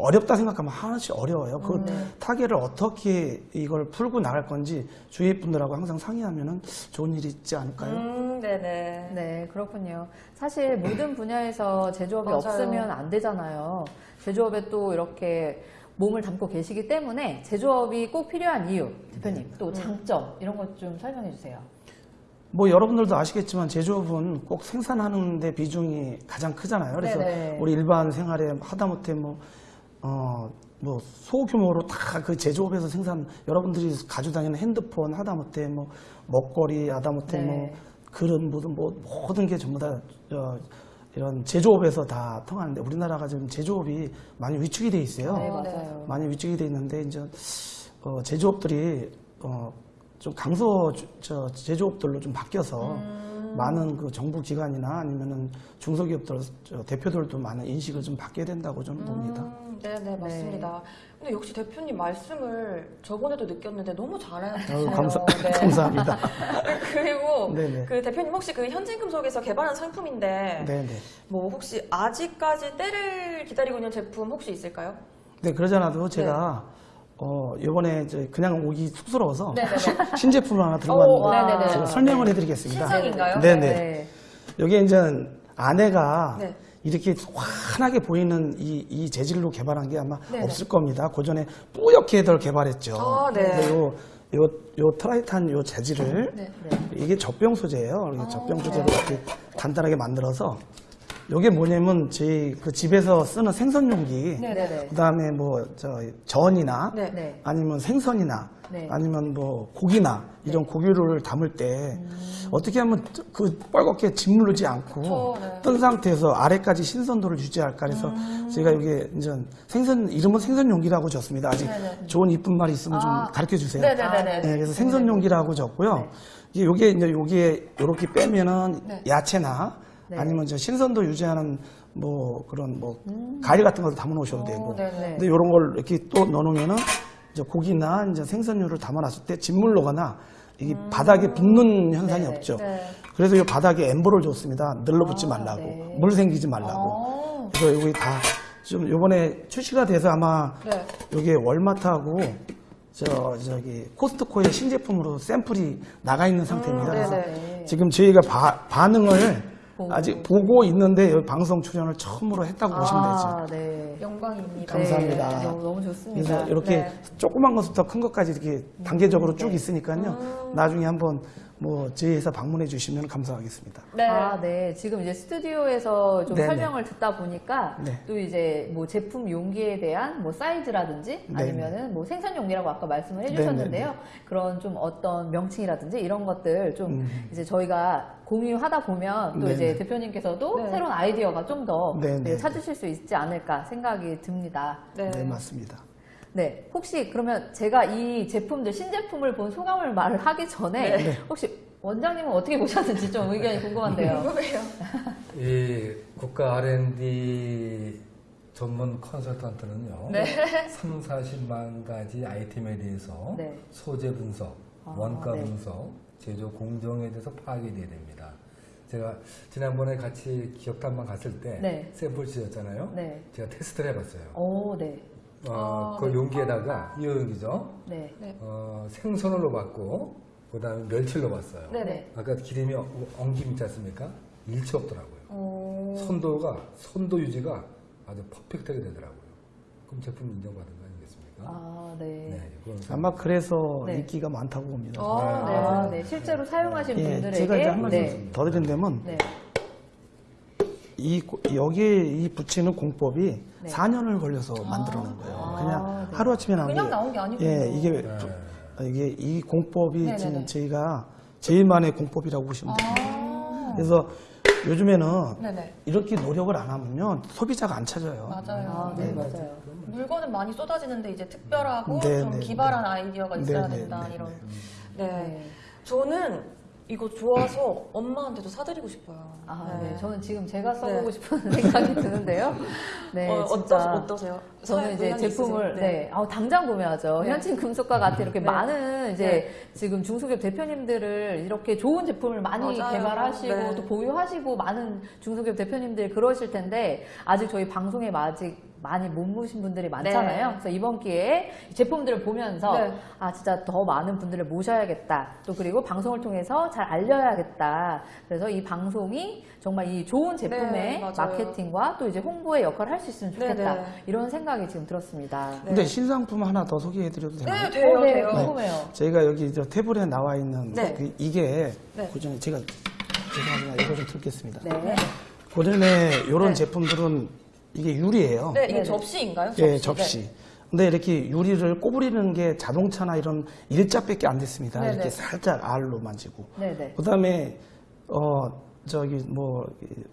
어렵다 생각하면 하나씩 어려워요. 그 음, 네. 타겟을 어떻게 이걸 풀고 나갈 건지 주위 분들하고 항상 상의하면은 좋은 일이 있지 않을까요? 음, 네네. 네, 그렇군요. 사실 모든 분야에서 제조업이 맞아요. 없으면 안 되잖아요. 제조업에 또 이렇게 몸을 담고 계시기 때문에 제조업이 꼭 필요한 이유, 대표님, 또 장점, 이런 것 좀 설명해 주세요. 뭐 여러분들도 아시겠지만 제조업은 꼭 생산하는 데 비중이 가장 크잖아요. 그래서 네네. 우리 일반 생활에 하다못해 뭐, 어, 뭐 소규모로 다 그 제조업에서 생산 여러분들이 가지고 다니는 핸드폰 하다못해 뭐 먹거리 하다못해 네. 뭐 그런 모든 뭐 모든 게 전부 다 어, 이런 제조업에서 다 통하는데 우리나라가 지금 제조업이 많이 위축이 돼 있어요. 네. 맞아요. 많이 위축이 돼 있는데 이제 어, 제조업들이 어, 좀 강소 주- 저 제조업들로 좀 바뀌어서 많은 그 정부 기관이나 아니면은 중소기업들 저 대표들도 많은 인식을 좀 바뀌어야 된다고 저는 봅니다. 음, 네, 네, 맞습니다. 근데 역시 대표님 말씀을 저번에도 느꼈는데 너무 잘하세요. 아유, 감사, 네. 감사합니다. 그리고 네네. 그 대표님 혹시 그 현진금속에서 개발한 상품인데 네네. 뭐 혹시 아직까지 때를 기다리고 있는 제품 혹시 있을까요? 네, 그러잖아도 제가 어, 이번에 이제 그냥 오기 쑥스러워서. 신제품을 하나 들고 오, 왔는데. 제가 설명을 해드리겠습니다. 신상인가요? 네네. 네. 여기 이제 안에가 네. 이렇게 환하게 보이는 이, 이 재질로 개발한 게 아마 네네. 없을 겁니다. 그 전에 뿌옇게들 개발했죠. 아, 네. 요, 요, 요 트라이탄 요 재질을 네. 이게 젖병 소재예요. 이게 젖병 네. 소재로 이렇게 간단하게 만들어서 요게 뭐냐면 저희 그 집에서 쓰는 생선 용기 네네네. 그다음에 뭐 저 전이나 네. 네. 아니면 생선이나 네. 아니면 뭐 고기나 이런 고기를 담을 때 어떻게 하면 그 빨갛게 짓무르지 않고 그쵸, 네. 뜬 상태에서 아래까지 신선도를 유지할까 그래서 제가 이게 이제 생선 이름은 생선 용기라고 줬습니다. 아직 좋은 이쁜 말이 있으면 좀 가르쳐 주세요. 네, 그래서 생선 용기라고 줬고요. 이게 요게 이제 요게 요렇게 빼면은 네. 야채나 네. 아니면 저 신선도 유지하는 뭐 그런 뭐 과일 같은 걸 담아 놓으셔도 되고. 네네. 근데 이런 걸 이렇게 또 넣어놓으면은 이제 고기나 이제 생선류를 담아놨을 때 짓물러거나 이게 바닥에 붙는 현상이 음. 네네. 없죠. 네. 그래서 이 바닥에 엠버를 줬습니다. 늘러붙지 아, 말라고, 네. 물 생기지 말라고. 어. 그래서 여기 다좀 요번에 출시가 돼서 아마 네. 여기 월마트하고 저 저기 코스트코의 신제품으로 샘플이 나가 있는 상태입니다. 음, 그래서 네네. 지금 저희가 바- 반응을. 아직 보고 있는데 여기 방송 출연을 처음으로 했다고 보시면 되죠. 아, 네. 영광입니다. 감사합니다. 네, 너무, 너무 좋습니다. 그래서 이렇게 네. 조그만 것부터 큰 것까지 이렇게 단계적으로 쭉 네. 있으니까요. 음. 나중에 한번 뭐 저희 회사 방문해 주시면 감사하겠습니다. 네. 아, 네. 지금 이제 스튜디오에서 좀 네네. 설명을 듣다 보니까 네. 또 이제 뭐 제품 용기에 대한 뭐 사이즈라든지 네네. 아니면은 뭐 생산 용기라고 아까 말씀을 해 주셨는데요. 그런 좀 어떤 명칭이라든지 이런 것들 좀 음. 이제 저희가 공유하다 보면 또 네네. 이제 대표님께서도 네. 새로운 아이디어가 좀더 네네. 찾으실 수 있지 않을까 생각이 듭니다. 네. 네, 맞습니다. 네, 혹시 그러면 제가 이 제품들 신제품을 본 소감을 말을 하기 전에 네. 혹시 원장님은 어떻게 보셨는지 좀 의견이 궁금한데요. 궁금해요. 이 국가 R&D 전문 컨설턴트는요. 네. 3, 40만 가지 아이템에 대해서 네. 소재 분석, 아, 원가 네. 분석, 제조 공정에 대해서 파악이 돼야 됩니다. 제가 지난번에 같이 기업 탐방 갔을 때 네. 샘플 주셨잖아요. 네. 제가 테스트를 해봤어요. 오, 네. 어, 아, 그 네. 용기에다가 이 용기죠. 네. 어, 생선을 넣어봤고 그 다음에 멸치를 넣어봤어요. 네네. 아까 기름이 엉- 엉김 있지 않습니까? 일치 없더라고요. 어... 선도가 선도 유지가 아주 퍼펙트하게 되더라고요. 그럼 제품 인정받은 거 아니겠습니까? 아, 네. 네, 아마 그래서 네. 인기가 많다고 봅니다. 아, 네. 아, 네. 실제로 사용하신 예, 분들에게 제가 이제 한 말씀 네. 더 드린다면 네. 이 고- 여기에 이 붙이는 공법이 네. 4년을 걸려서 만들어 놓은 거예요. 아, 그냥 네. 하루 아침에 나온 그냥 게 나온 게 아니군요. 예, 이게 네. 이게 이 공법이. 지금 저희가 제일만의 공법이라고 보시면 돼요. 아. 그래서 요즘에는 네네. 이렇게 노력을 안 하면요 소비자가 안 찾아요. 맞아요. 아, 네, 맞아요. 물건은 많이 쏟아지는데 이제 특별하고 네, 좀 네, 기발한 네. 아이디어가 있어야 네, 네, 된다 네, 이런. 네. 네. 네. 저는 이거 좋아서 엄마한테도 사드리고 싶어요. 아, 네. 저는 지금 제가 써보고 네. 싶은 생각이 드는데요. 네, 어. 어떠, 어떠세요? 저는 이제 제품을 있으세요? 네, 아우, 당장 구매하죠. 네. 현진 금속과 같은 이렇게 네. 많은 이제 지금 중소기업 대표님들을 이렇게 좋은 제품을 많이 맞아요. 개발하시고 네. 또 보유하시고 많은 중소기업 대표님들이 그러실 텐데 아직 저희 방송에 아직 많이 못 모신 분들이 많잖아요. 네. 그래서 이번 기회에 이 제품들을 보면서 네. 아 진짜 더 많은 분들을 모셔야겠다. 또 그리고 방송을 통해서 잘 알려야겠다. 그래서 이 방송이 정말 이 좋은 제품의 네. 마케팅과 또 이제 홍보의 역할을 할 수 있으면 좋겠다. 네, 네. 이런 생각이 지금 들었습니다. 근데 신상품 하나 더 소개해드려도 되나요? 네, 돼요, 어, 네, 돼요. 궁금해요. 저희가 여기 저 테이블에 나와 있는 네. 그 이게 네. 고전에 제가 죄송합니다. 이거 좀 들겠습니다. 네. 고전에 이런 네. 제품들은 이게 유리예요. 네, 이게 네네. 접시인가요? 예, 접시. 네. 근데 이렇게 유리를 꼬부리는 게 자동차나 이런 일자밖에 안 됐습니다. 네네. 이렇게 살짝 알로 만지고. 네네. 그다음에 어 저기 뭐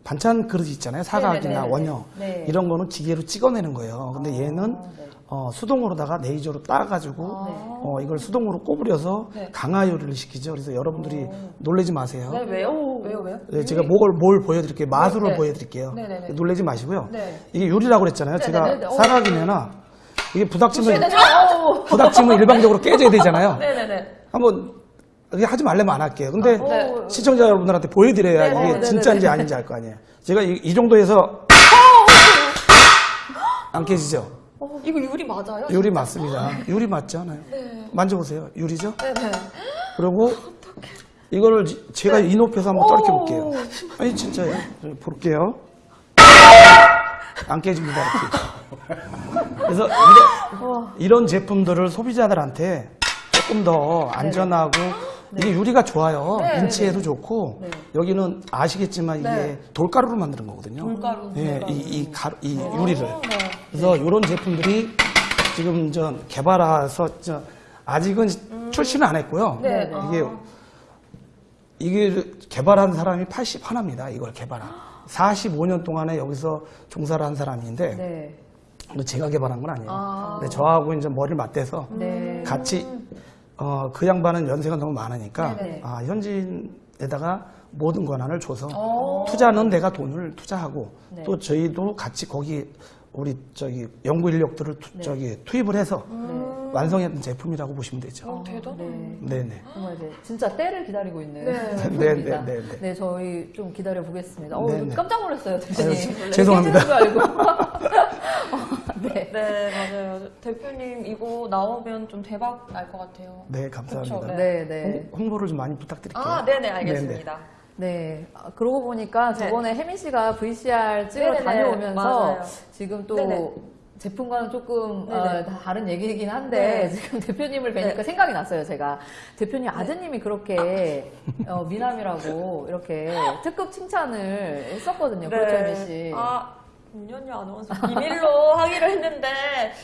반찬 그릇 있잖아요. 사각이나 네네네. 원형 네. 이런 거는 기계로 찍어내는 거예요. 근데 얘는 네. 어, 수동으로다가 레이저로 따가지고 네. 어, 이걸 수동으로 꼬부려서 네. 강화 요리를 시키죠. 그래서 여러분들이 놀라지 마세요. 네, 왜요? 왜요, 왜요? 네, 제가 뭘, 뭘 보여드릴게요. 마술을 네. 보여드릴게요. 네네네. 놀라지 마시고요. 네. 이게 유리라고 그랬잖아요. 제가 네네네. 어. 사각이면은 이게 부닥치면 어! 부닥치면 일방적으로 깨져야 되잖아요. 네네네. 한번 이게 하지 말려면 안 할게요. 근데 네. 시청자 여러분들한테 보여드려야. 이게. 진짜인지 아닌지 알 거 아니에요. 제가 이, 이 정도에서 안 깨지죠? 어, 이거 유리 맞아요? 유리 맞습니다. 유리 맞지 않아요? 네. 만져보세요. 유리죠? 네네. 그리고 이거를 지- 제가 이 높이에서 한번 떨켜 볼게요. 아니 진짜요. 저 볼게요. 안 깨집니다. 이렇게. 그래서 이런, 이런 제품들을 소비자들한테 조금 더 안전하고 이게 유리가 좋아요. 네, 인체에도 좋고 여기는 아시겠지만 이게 네. 돌가루로 만드는 거거든요. 돌가루, 예, 돌가루. 이, 이, 가루, 이 유리를. 네. 그래서 이런 제품들이 지금 저 개발해서 저 아직은 출시는 안 했고요. 음. 네. 이게 이게 개발한 사람이 81입니다. 이걸 개발한. 45년 동안에 여기서 종사를 한 사람인데 네. 뭐 제가 개발한 건 아니에요. 아. 근데 저하고 이제 머리를 맞대서 네. 같이 어, 그 양반은 연세가 너무 많으니까 네네. 아, 현지인에다가 모든 권한을 줘서 오. 투자는 내가 돈을 투자하고 네. 또 저희도 같이 거기 우리 저기 연구 인력들을 투, 네. 저기 투입을 해서 음. 완성했던 제품이라고 보시면 되죠. 어, 대단하네. 네. 네네. 정말 이제 진짜 때를 기다리고 있는 네. 제품입니다. 네, 네, 네, 네. 저희 좀 기다려 보겠습니다. 어, 네, 네. 깜짝 놀랐어요, 대표님. 죄송합니다. 알고. 어, 네. 네, 맞아요. 대표님 이거 나오면 좀 대박 날 것 같아요. 네, 감사합니다. 그쵸, 네, 네. 홍- 홍보를 좀 많이 부탁드릴게요. 아, 네네, 알겠습니다. 네. 아, 그러고 보니까 저번에 혜민 씨가 VCR 찍으러 네네네. 다녀오면서 맞아요. 지금 또 네네. 제품과는 조금 네네. 어, 다른 얘기이긴 한데 네. 지금 대표님을 뵈니까 네. 생각이 났어요 제가 대표님 아드님이 그렇게 어, 미남이라고 이렇게 특급 칭찬을 했었거든요 그렇죠 혜민 씨 아, 윤현유 아나운서 비밀로 하기로 했는데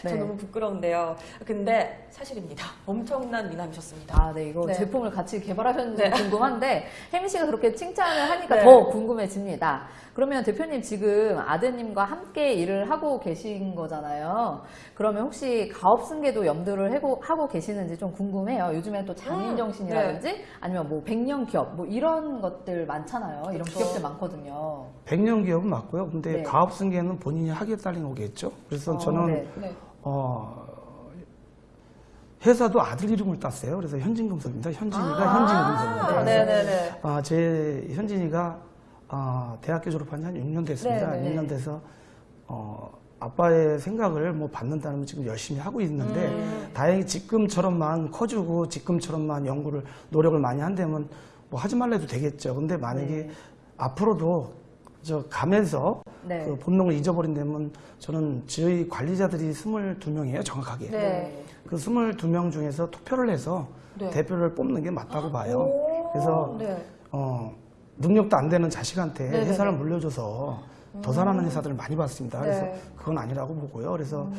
저 네. 너무 부끄러운데요. 근데 사실입니다. 엄청난 미남이셨습니다. 아, 네, 이거 네. 제품을 같이 개발하셨는지 네. 궁금한데, 혜민 씨가 그렇게 칭찬을 하니까 네. 더 궁금해집니다. 그러면 대표님 지금 아드님과 함께 일을 하고 계신 거잖아요. 그러면 혹시 가업 승계도 염두를 하고, 하고 계시는지 좀 궁금해요. 요즘엔 또 장인 음, 정신이라든지 아니면 뭐 백년 기업 뭐 이런 것들 많잖아요. 이런 그렇죠. 기업들 많거든요. 100년 기업은 맞고요. 근데 네. 가업 승계는 본인이 하기에 딸린 거겠죠. 그래서 어, 저는 네. 네. 어, 회사도 아들 이름을 땄어요. 그래서 현진금속입니다. 현진이가 아, 현진금속입니다. 그래서 네네네. 아, 제 현진이가 아, 대학교 졸업한 지 한 6년 됐습니다. 네네. 6년 돼서 어, 아빠의 생각을 뭐 받는다면 지금 열심히 하고 있는데 음. 다행히 지금처럼만 커주고 지금처럼만 연구를 노력을 많이 한다면 뭐 하지 말래도 되겠죠. 근데 만약에 네. 앞으로도 저 가면서 네. 그 본능을 잊어버린다면 저는 저희 관리자들이 22명이에요, 정확하게. 네. 그 22명 중에서 투표를 해서 네. 대표를 뽑는 게 맞다고 봐요. 오, 그래서 네. 어, 능력도 안 되는 자식한테 네네네. 음. 회사를 물려줘서 도산하는 회사들을 많이 봤습니다. 그래서 네. 음. 그건 아니라고 보고요. 그래서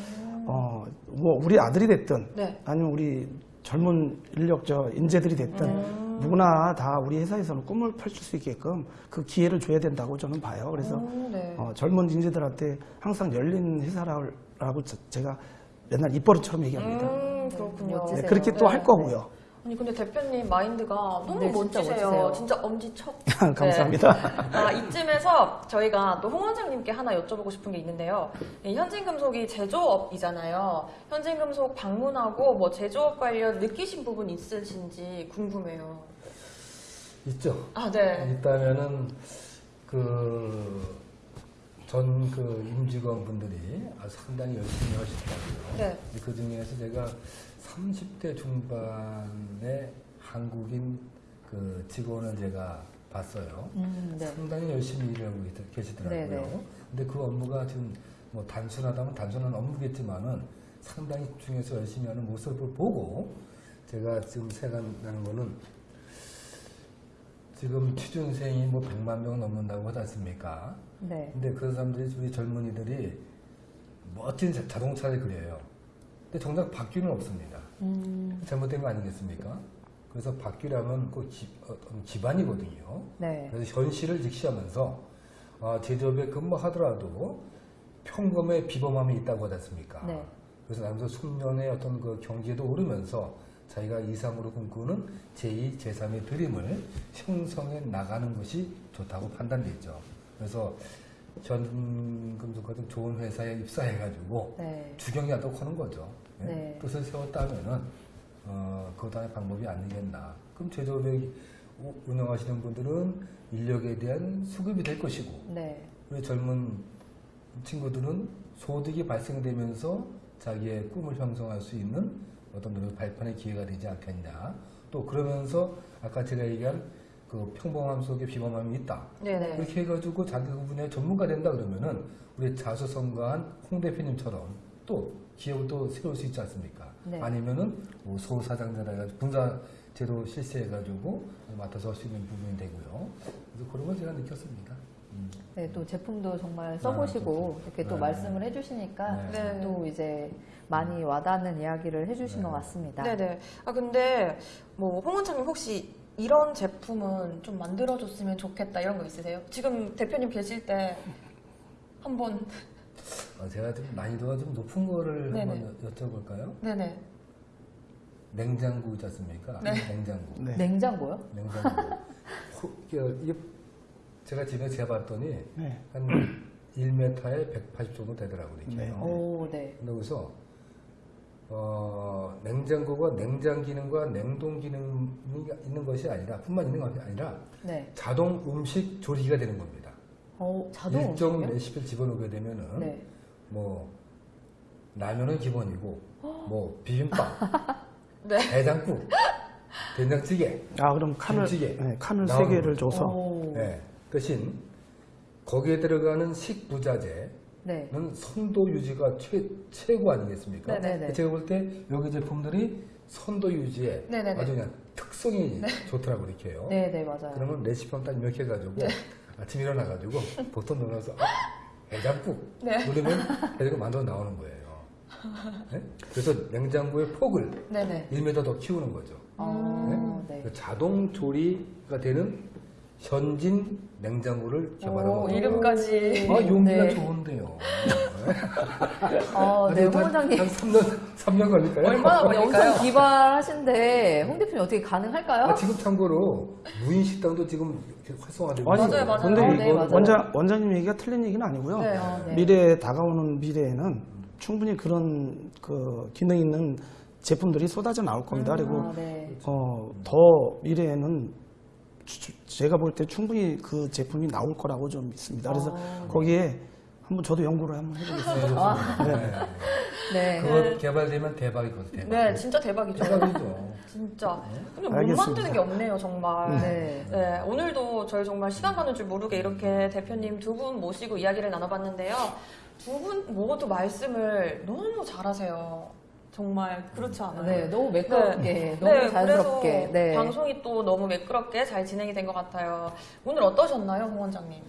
어, 뭐 우리 아들이 됐든 네. 아니면 우리 젊은 인력 저 인재들이 됐든 음. 누구나 다 우리 회사에서는 꿈을 펼칠 수 있게끔 그 기회를 줘야 된다고 저는 봐요. 그래서 오, 네. 어, 젊은 인재들한테 항상 열린 회사라고 저- 제가 맨날 입버릇처럼 얘기합니다. 음, 그렇군요. 네, 그렇게 또할 네. 거고요. 아니 근데 대표님 마인드가 너무 네, 진짜 멋지세요. 멋지세요. 진짜 엄지척. 감사합니다. 네. 아, 이쯤에서 저희가 또 홍 원장님께 하나 여쭤보고 싶은 게 있는데요. 이 현진금속이 제조업이잖아요. 현진금속 방문하고 뭐 제조업 관련 느끼신 부분 있으신지 궁금해요. 있죠. 아, 네. 있다면은 그 전 그 임직원분들이 아주 상당히 열심히 하시더라고요. 네. 그 중에서 제가 30대 중반의 한국인 그 직원을 제가 봤어요. 음, 네. 상당히 열심히 일하고 계시- 계시더라고요. 네네. 근데 그 업무가 지금 뭐 단순하다면 단순한 업무겠지만은 상당히 집중해서 열심히 하는 모습을 보고 제가 지금 생각나는 거는 지금 취준생이 뭐 100만 명 넘는다고 하지 않습니까? 네. 근데 그 사람들이 우리 젊은이들이 멋진 자- 자동차를 그려요. 근데 정작 바퀴는 없습니다. 음, 잘못된 거 아니겠습니까? 그래서 바퀴라면 그 기, 어떤 기반이거든요. 네. 그래서 현실을 직시하면서 아, 제조업에 근무하더라도 평범의 비범함이 있다고 하지 않습니까? 네. 그래서 나면서 숙련의 어떤 그 경지에도 오르면서 자기가 이상으로 꿈꾸는 제2, 제3의 드림을 형성해 나가는 것이 좋다고 판단됐죠. 그래서 현금도 같은 좋은 회사에 입사해가지고 네. 주경이 하도록 하는 거죠. 예? 네. 뜻을 세웠다면은 어, 그것 하나의 방법이 아니겠나. 그럼 제조업에 우- 운영하시는 분들은 인력에 대한 수급이 될 것이고 네. 우리 젊은 친구들은 소득이 발생되면서 자기의 꿈을 형성할 수 있는 어떤 노력 발판의 기회가 되지 않겠냐. 또 그러면서 아까 제가 얘기한 그 평범함 속에 비범함이 있다. 네네. 그렇게 해가지고 자기 그 분야의 전문가 된다 그러면은 우리 자수성가한 홍 대표님처럼 또 기업을 또 세울 수 있지 않습니까? 네. 아니면은 뭐 소사장자라 해가지고 분사 제도 실시해가지고 맡아서 할 수 있는 부분이 되고요. 그래서 그런 걸 제가 느꼈습니다. 음. 네, 또 제품도 정말 써보시고 아, 이렇게 또 네. 말씀을 해주시니까 네. 또 이제 많이 와닿는 이야기를 해주신 네. 것 같습니다. 네네. 아 근데 뭐 홍원장님 혹시 이런 제품은 좀 만들어줬으면 좋겠다 이런 거 있으세요? 지금 대표님 계실 때 한번 어, 제가 좀 난이도가 좀 높은 거를 네네. 한번 여- 여쭤볼까요? 네네. 냉장고 있지 않습니까? 네. 냉장고. 네. 냉장고요? 냉장고. 호- 이게- 이게 제가 집에 재봤더니 네. 한 1m에 180 정도 되더라고요. 이렇게. 네. 오, 네. 여기서 어, 냉장고가 냉장 기능과 냉동 기능이 있는 것이 아니라 뿐만 있는 것이 아니라 네. 자동 음식 조리기가 되는 겁니다. 어, 자동 일정 음식이요? 레시피를 집어넣게 되면은 네. 뭐 라면은 기본이고 뭐 비빔밥, 네. 해장국, 된장찌개, 아 그럼 칸을. 네, 칸을 세 개를 줘서 오, 네. 대신 거기에 들어가는 식부자재는 네. 선도 유지가 최, 최고 아니겠습니까? 네네네. 제가 볼 때 여기 제품들이 선도 유지에 네네네. 아주 그냥 특성이 좋더라고 이렇게 해요. 네, 네, 맞아요. 그러면 레시피만 딱 입력해가지고 아침 일어나가지고 보통 넣어서 아, 해장국 네. 누르면 해장국 만들어 나오는 거예요. 네? 그래서 냉장고의 폭을 네네. 1m 더 키우는 거죠. 아, 네. 그 자동 조리가 되는 현진 냉장고를 오, 거죠. 이름까지. 아, 용기가 네. 좋은데요. 어, 네, 홍 원장님. 한 3년, 3년 걸릴까요? 얼마나 걸릴까요? 영상 기발하신데 홍 대표님 어떻게 가능할까요? 아, 지금 참고로 무인 식당도 지금 활성화되고 아니, 있어요. 맞아요, 맞아요. 근데 아, 이 네, 맞아요. 원장 원장님 얘기가 틀린 얘기는 아니고요. 네. 아, 네. 미래에 다가오는 미래에는 충분히 그런 그 기능 있는 제품들이 쏟아져 나올 겁니다. 그리고 아, 네. 어, 더 미래에는 주- 제가 볼 때 충분히 그 제품이 나올 거라고 좀 믿습니다. 그래서 아, 거기에 한번 저도 연구를 한번 해보겠습니다. 네, 좋습니다. 네. 네. 그거 개발되면 대박이거든요. 대박. 네, 진짜 대박이죠. 대박이죠. 진짜. 근데 못 알겠습니다. 만드는 게 없네요, 정말. 네. 네, 오늘도 저희 정말 시간 가는 줄 모르게 이렇게 대표님 두 분 모시고 이야기를 나눠봤는데요. 두 분 모두 말씀을 너무 잘하세요. 정말 그렇지 않아요? 네, 너무 매끄럽게, 네. 너무 네, 자연스럽게. 네. 방송이 또 너무 매끄럽게 잘 진행이 된 것 같아요. 오늘 어떠셨나요, 홍 원장님?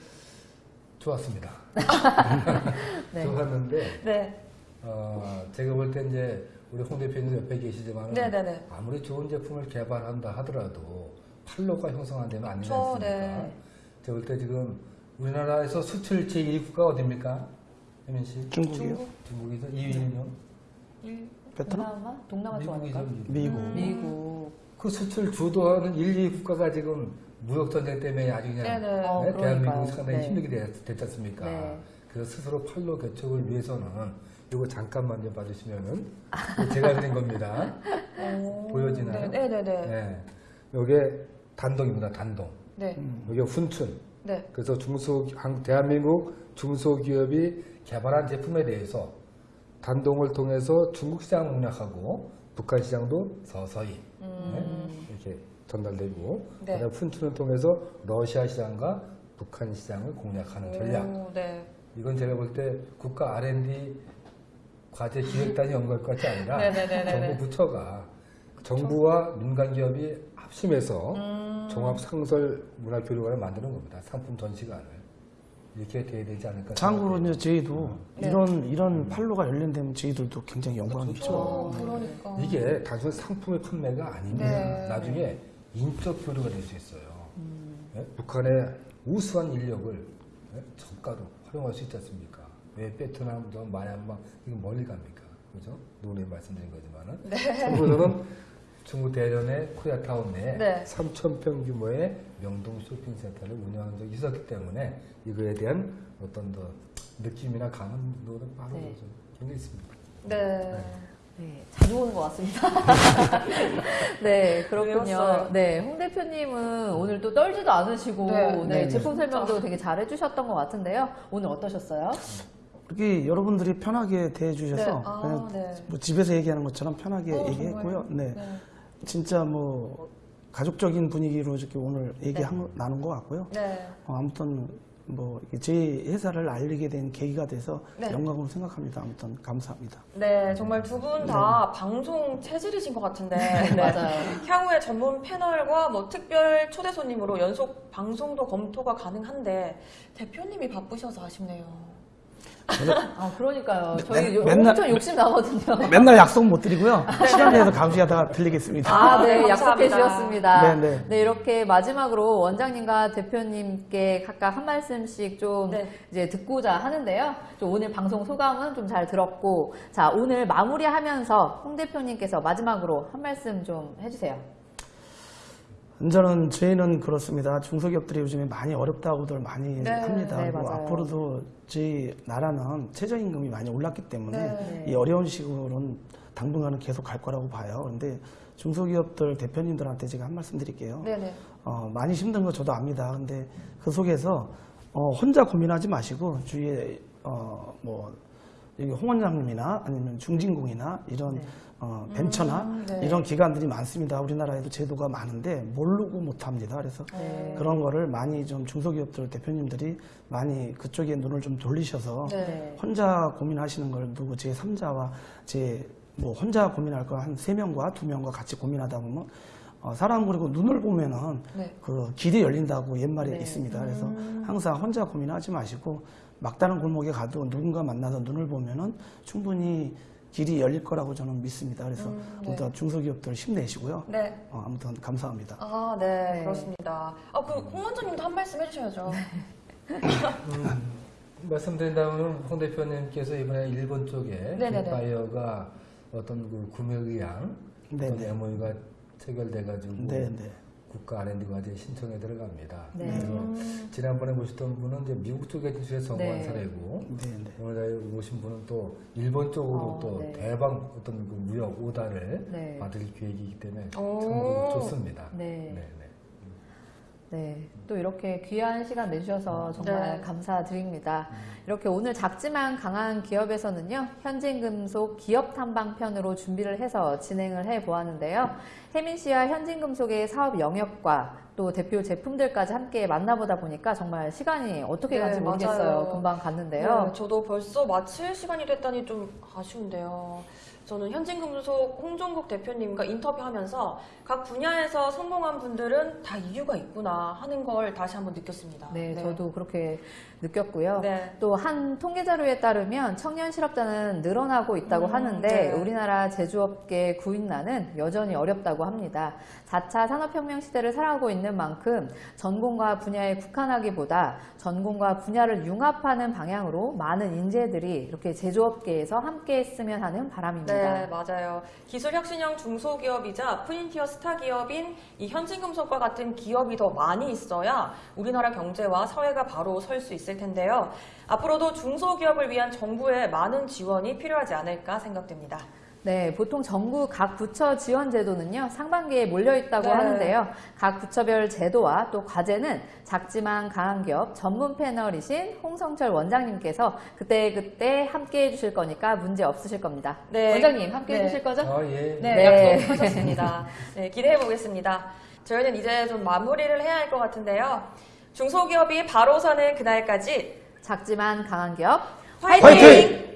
좋았습니다. 네. 좋았는데, 네, 어, 제가 볼 때 이제 우리 홍 대표님 옆에 계시지만 네네네. 아무리 좋은 제품을 개발한다 하더라도 판로가 형성 안 되면 안 되지 않습니까? 네. 제가 볼 때 지금 우리나라에서 수출 제1위 국가가 어딥니까? 혜민 씨? 중국이요? 중국이죠? 2위는요? 베트남? 동남아? 동남아. 좋아할까? 미국. 미국. 음. 미국. 그 수출 주도하는 1, 2위 국가가 지금 무역전쟁 때문에 아주 그냥 네네. 어, 네, 대한민국이. 상당히 네. 힘들게 됐, 됐지 않습니까? 네. 그래서 스스로 팔로 개척을 위해서는 이거 잠깐만 좀 봐주시면은 제가 그린 겁니다. 오, 보여지나요? 네, 네네네. 네. 네. 요게 단동입니다. 단동. 네. 여기 훈춘. 네. 그래서 중소 한- 대한민국 중소기업이 개발한 제품에 대해서 단동을 통해서 중국 시장 공략하고 북한 시장도 서서히 네, 이렇게 전달되고 음. 네. 그다음에 푼춘을 통해서 러시아 시장과 북한 시장을 공략하는 전략. 오, 네. 이건 제가 볼 때 국가 R&D 과제 기획단이 연구할 것 같이 아니라. 정부 부처가 정부와 민간 기업이 합심해서 음. 종합 상설 문화 교류관을 만드는 겁니다. 상품 전시관을 이렇게 돼야 되지 않을까. 참고로 생각해요. 이제 저희도 네. 이런 이런 판로가 열린다면 저희들도 굉장히 영광이 있죠. 어, 그러니까. 이게 단순 상품의 판매가 아닙니다. 네. 나중에 인적 교류가 될 수 있어요. 음. 예? 북한의 우수한 인력을 예? 저가로 활용할 수 있지 않습니까? 왜 베트남, 저 마얀마 이거 멀리 갑니까? 그죠? 노래 말씀드린 거지만은 참고로는 중국 대련의 코리아타운 내에 네. 3,000평 규모의 명동 쇼핑센터를 운영한 적이 있었기 때문에 이거에 대한 어떤 더 느낌이나 감흥도 바로 네. 좀 굉장히 있습니다. 네. 네, 자주 오는 것 같습니다. 네, 그렇군요. 네, 홍 대표님은 오늘 또 떨지도 않으시고, 네, 네, 네, 제품 진짜. 설명도 되게 잘 해주셨던 것 같은데요. 오늘 어떠셨어요? 이렇게 여러분들이 편하게 대해주셔서 네. 아, 그냥 네. 뭐 집에서 얘기하는 것처럼 편하게 어, 얘기했고요. 정말요? 네. 네. 진짜 뭐 가족적인 분위기로 이렇게 오늘 얘기 한 나눈 것 같고요. 네. 어, 아무튼 뭐 제 회사를 알리게 된 계기가 돼서 네. 영광으로 생각합니다. 아무튼 감사합니다. 네, 정말 두 분 다 방송 체질이신 것 같은데. 네. 맞아요. 향후에 전문 패널과 뭐 특별 초대 손님으로 연속 방송도 검토가 가능한데 대표님이 바쁘셔서 아쉽네요. 아, 그러니까요. 저희 맨- 요- 맨날- 엄청 욕심 나거든요. 맨날 약속 못 드리고요. 시간 내서 감시하다가 들리겠습니다. 아, 네, 네, 약속해. 주셨습니다. 네, 네. 이렇게 마지막으로 원장님과 대표님께 각각 한 말씀씩 좀 네. 이제 듣고자 하는데요. 좀 오늘 방송 소감은 좀 잘 들었고, 자, 오늘 마무리하면서 홍 대표님께서 마지막으로 한 말씀 좀 해주세요. 저는 저희는 그렇습니다. 중소기업들이 요즘에 많이 어렵다고들 많이 네, 합니다. 네, 그리고. 앞으로도 저희 나라는 최저임금이 많이 올랐기 때문에 네. 이 어려운 시국은 당분간은 계속 갈 거라고 봐요. 그런데 중소기업들 대표님들한테 제가 한 말씀 드릴게요. 네네. 어, 많이 힘든 거 저도 압니다. 근데 그 속에서 어, 혼자 고민하지 마시고 주위에 어, 뭐 홍 원장님이나 아니면 중진공이나 이런 네. 어, 벤처나 음, 네. 이런 기관들이 많습니다. 우리나라에도 제도가 많은데 모르고 못합니다. 그래서 네. 그런 거를 많이 좀 중소기업들 대표님들이 많이 그쪽에 눈을 좀 돌리셔서 네. 혼자 고민하시는 걸 누구 제 3자와 제 뭐 혼자 고민할 거 한 세명과두명과 같이 고민하다 보면 어, 사람 그리고 눈을 보면은 네. 그 길이 열린다고 옛말에 네. 있습니다. 그래서 음. 항상 혼자 고민하지 마시고 막다른 골목에 가도 누군가 만나서 눈을 보면은 충분히 길이 열릴 거라고 저는 믿습니다. 그래서 음, 네. 아무튼 중소기업들 힘내시고요. 네. 어, 아무튼 감사합니다. 아, 네, 네. 그렇습니다. 아, 그, 홍 원장님도 한 말씀 해주셔야죠. 말씀드린다면 홍 대표님께서 이번에 일본 쪽에 네네네. 빅바이어가 어떤 그 구매 의향 네네. 어떤 MOU가 체결돼가지고 네, 네. 국가 R&D 과제 신청에 들어갑니다. 네. 그래서 음. 지난번에 모셨던 분은 이제 미국 쪽에 진출해 성공한 네. 사례고 네, 네. 오늘 오신 분은 또 일본 쪽으로 어, 또 네. 대박 어떤 그 무역 오다를 네. 받을 계획이기 때문에 오. 참 좋습니다. 네. 네, 네. 네, 또 이렇게 귀한 시간 내주셔서 정말 네. 감사드립니다. 이렇게 오늘 작지만 강한 기업에서는요, 현진금속 기업 탐방 편으로 준비를 해서 진행을 해 보았는데요. 혜민 씨와 현진금속의 사업 영역과 또 대표 제품들까지 함께 만나보다 보니까 정말 시간이 어떻게 네, 간지 모르겠어요. 맞아요. 금방 갔는데요. 네, 저도 벌써 마칠 시간이 됐다니 좀 아쉬운데요. 저는 현진금속 홍종국 대표님과 인터뷰하면서 각 분야에서 성공한 분들은 다 이유가 있구나 하는 걸 다시 한번 느꼈습니다. 네, 저도 그렇게 느꼈고요. 네. 또한 통계 자료에 따르면 청년 실업자는 늘어나고 있다고 음, 하는데 네. 우리나라 제조업계 구인난은 여전히 어렵다고 합니다. 4차 산업혁명 시대를 살아가고 있는 만큼 전공과 분야에 국한하기보다 전공과 분야를 융합하는 방향으로 많은 인재들이 이렇게 제조업계에서 함께 했으면 하는 바람입니다. 네, 맞아요. 기술혁신형 중소기업이자 프린티어 스타 기업인 이 현진금속과 같은 기업이 더 많이 있어야 우리나라 경제와 사회가 바로 설 수 있을 텐데요. 앞으로도 중소기업을 위한 정부의 많은 지원이 필요하지 않을까 생각됩니다. 네, 보통 정부 각 부처 지원 제도는요, 상반기에 몰려 있다고 네. 하는데요. 각 부처별 제도와 또 과제는 작지만 강한 기업 전문 패널이신 홍성철 원장님께서 그때 그때 함께 해 주실 거니까 문제 없으실 겁니다. 네. 원장님, 함께 네. 해주실 거죠? 아, 예. 네, 네. 약속하셨습니다. 네, 기대해 보겠습니다. 저희는 이제 좀 마무리를 해야 할 것 같은데요. 중소기업이 바로 서는 그날까지 작지만 강한 기업 화이팅! 화이팅!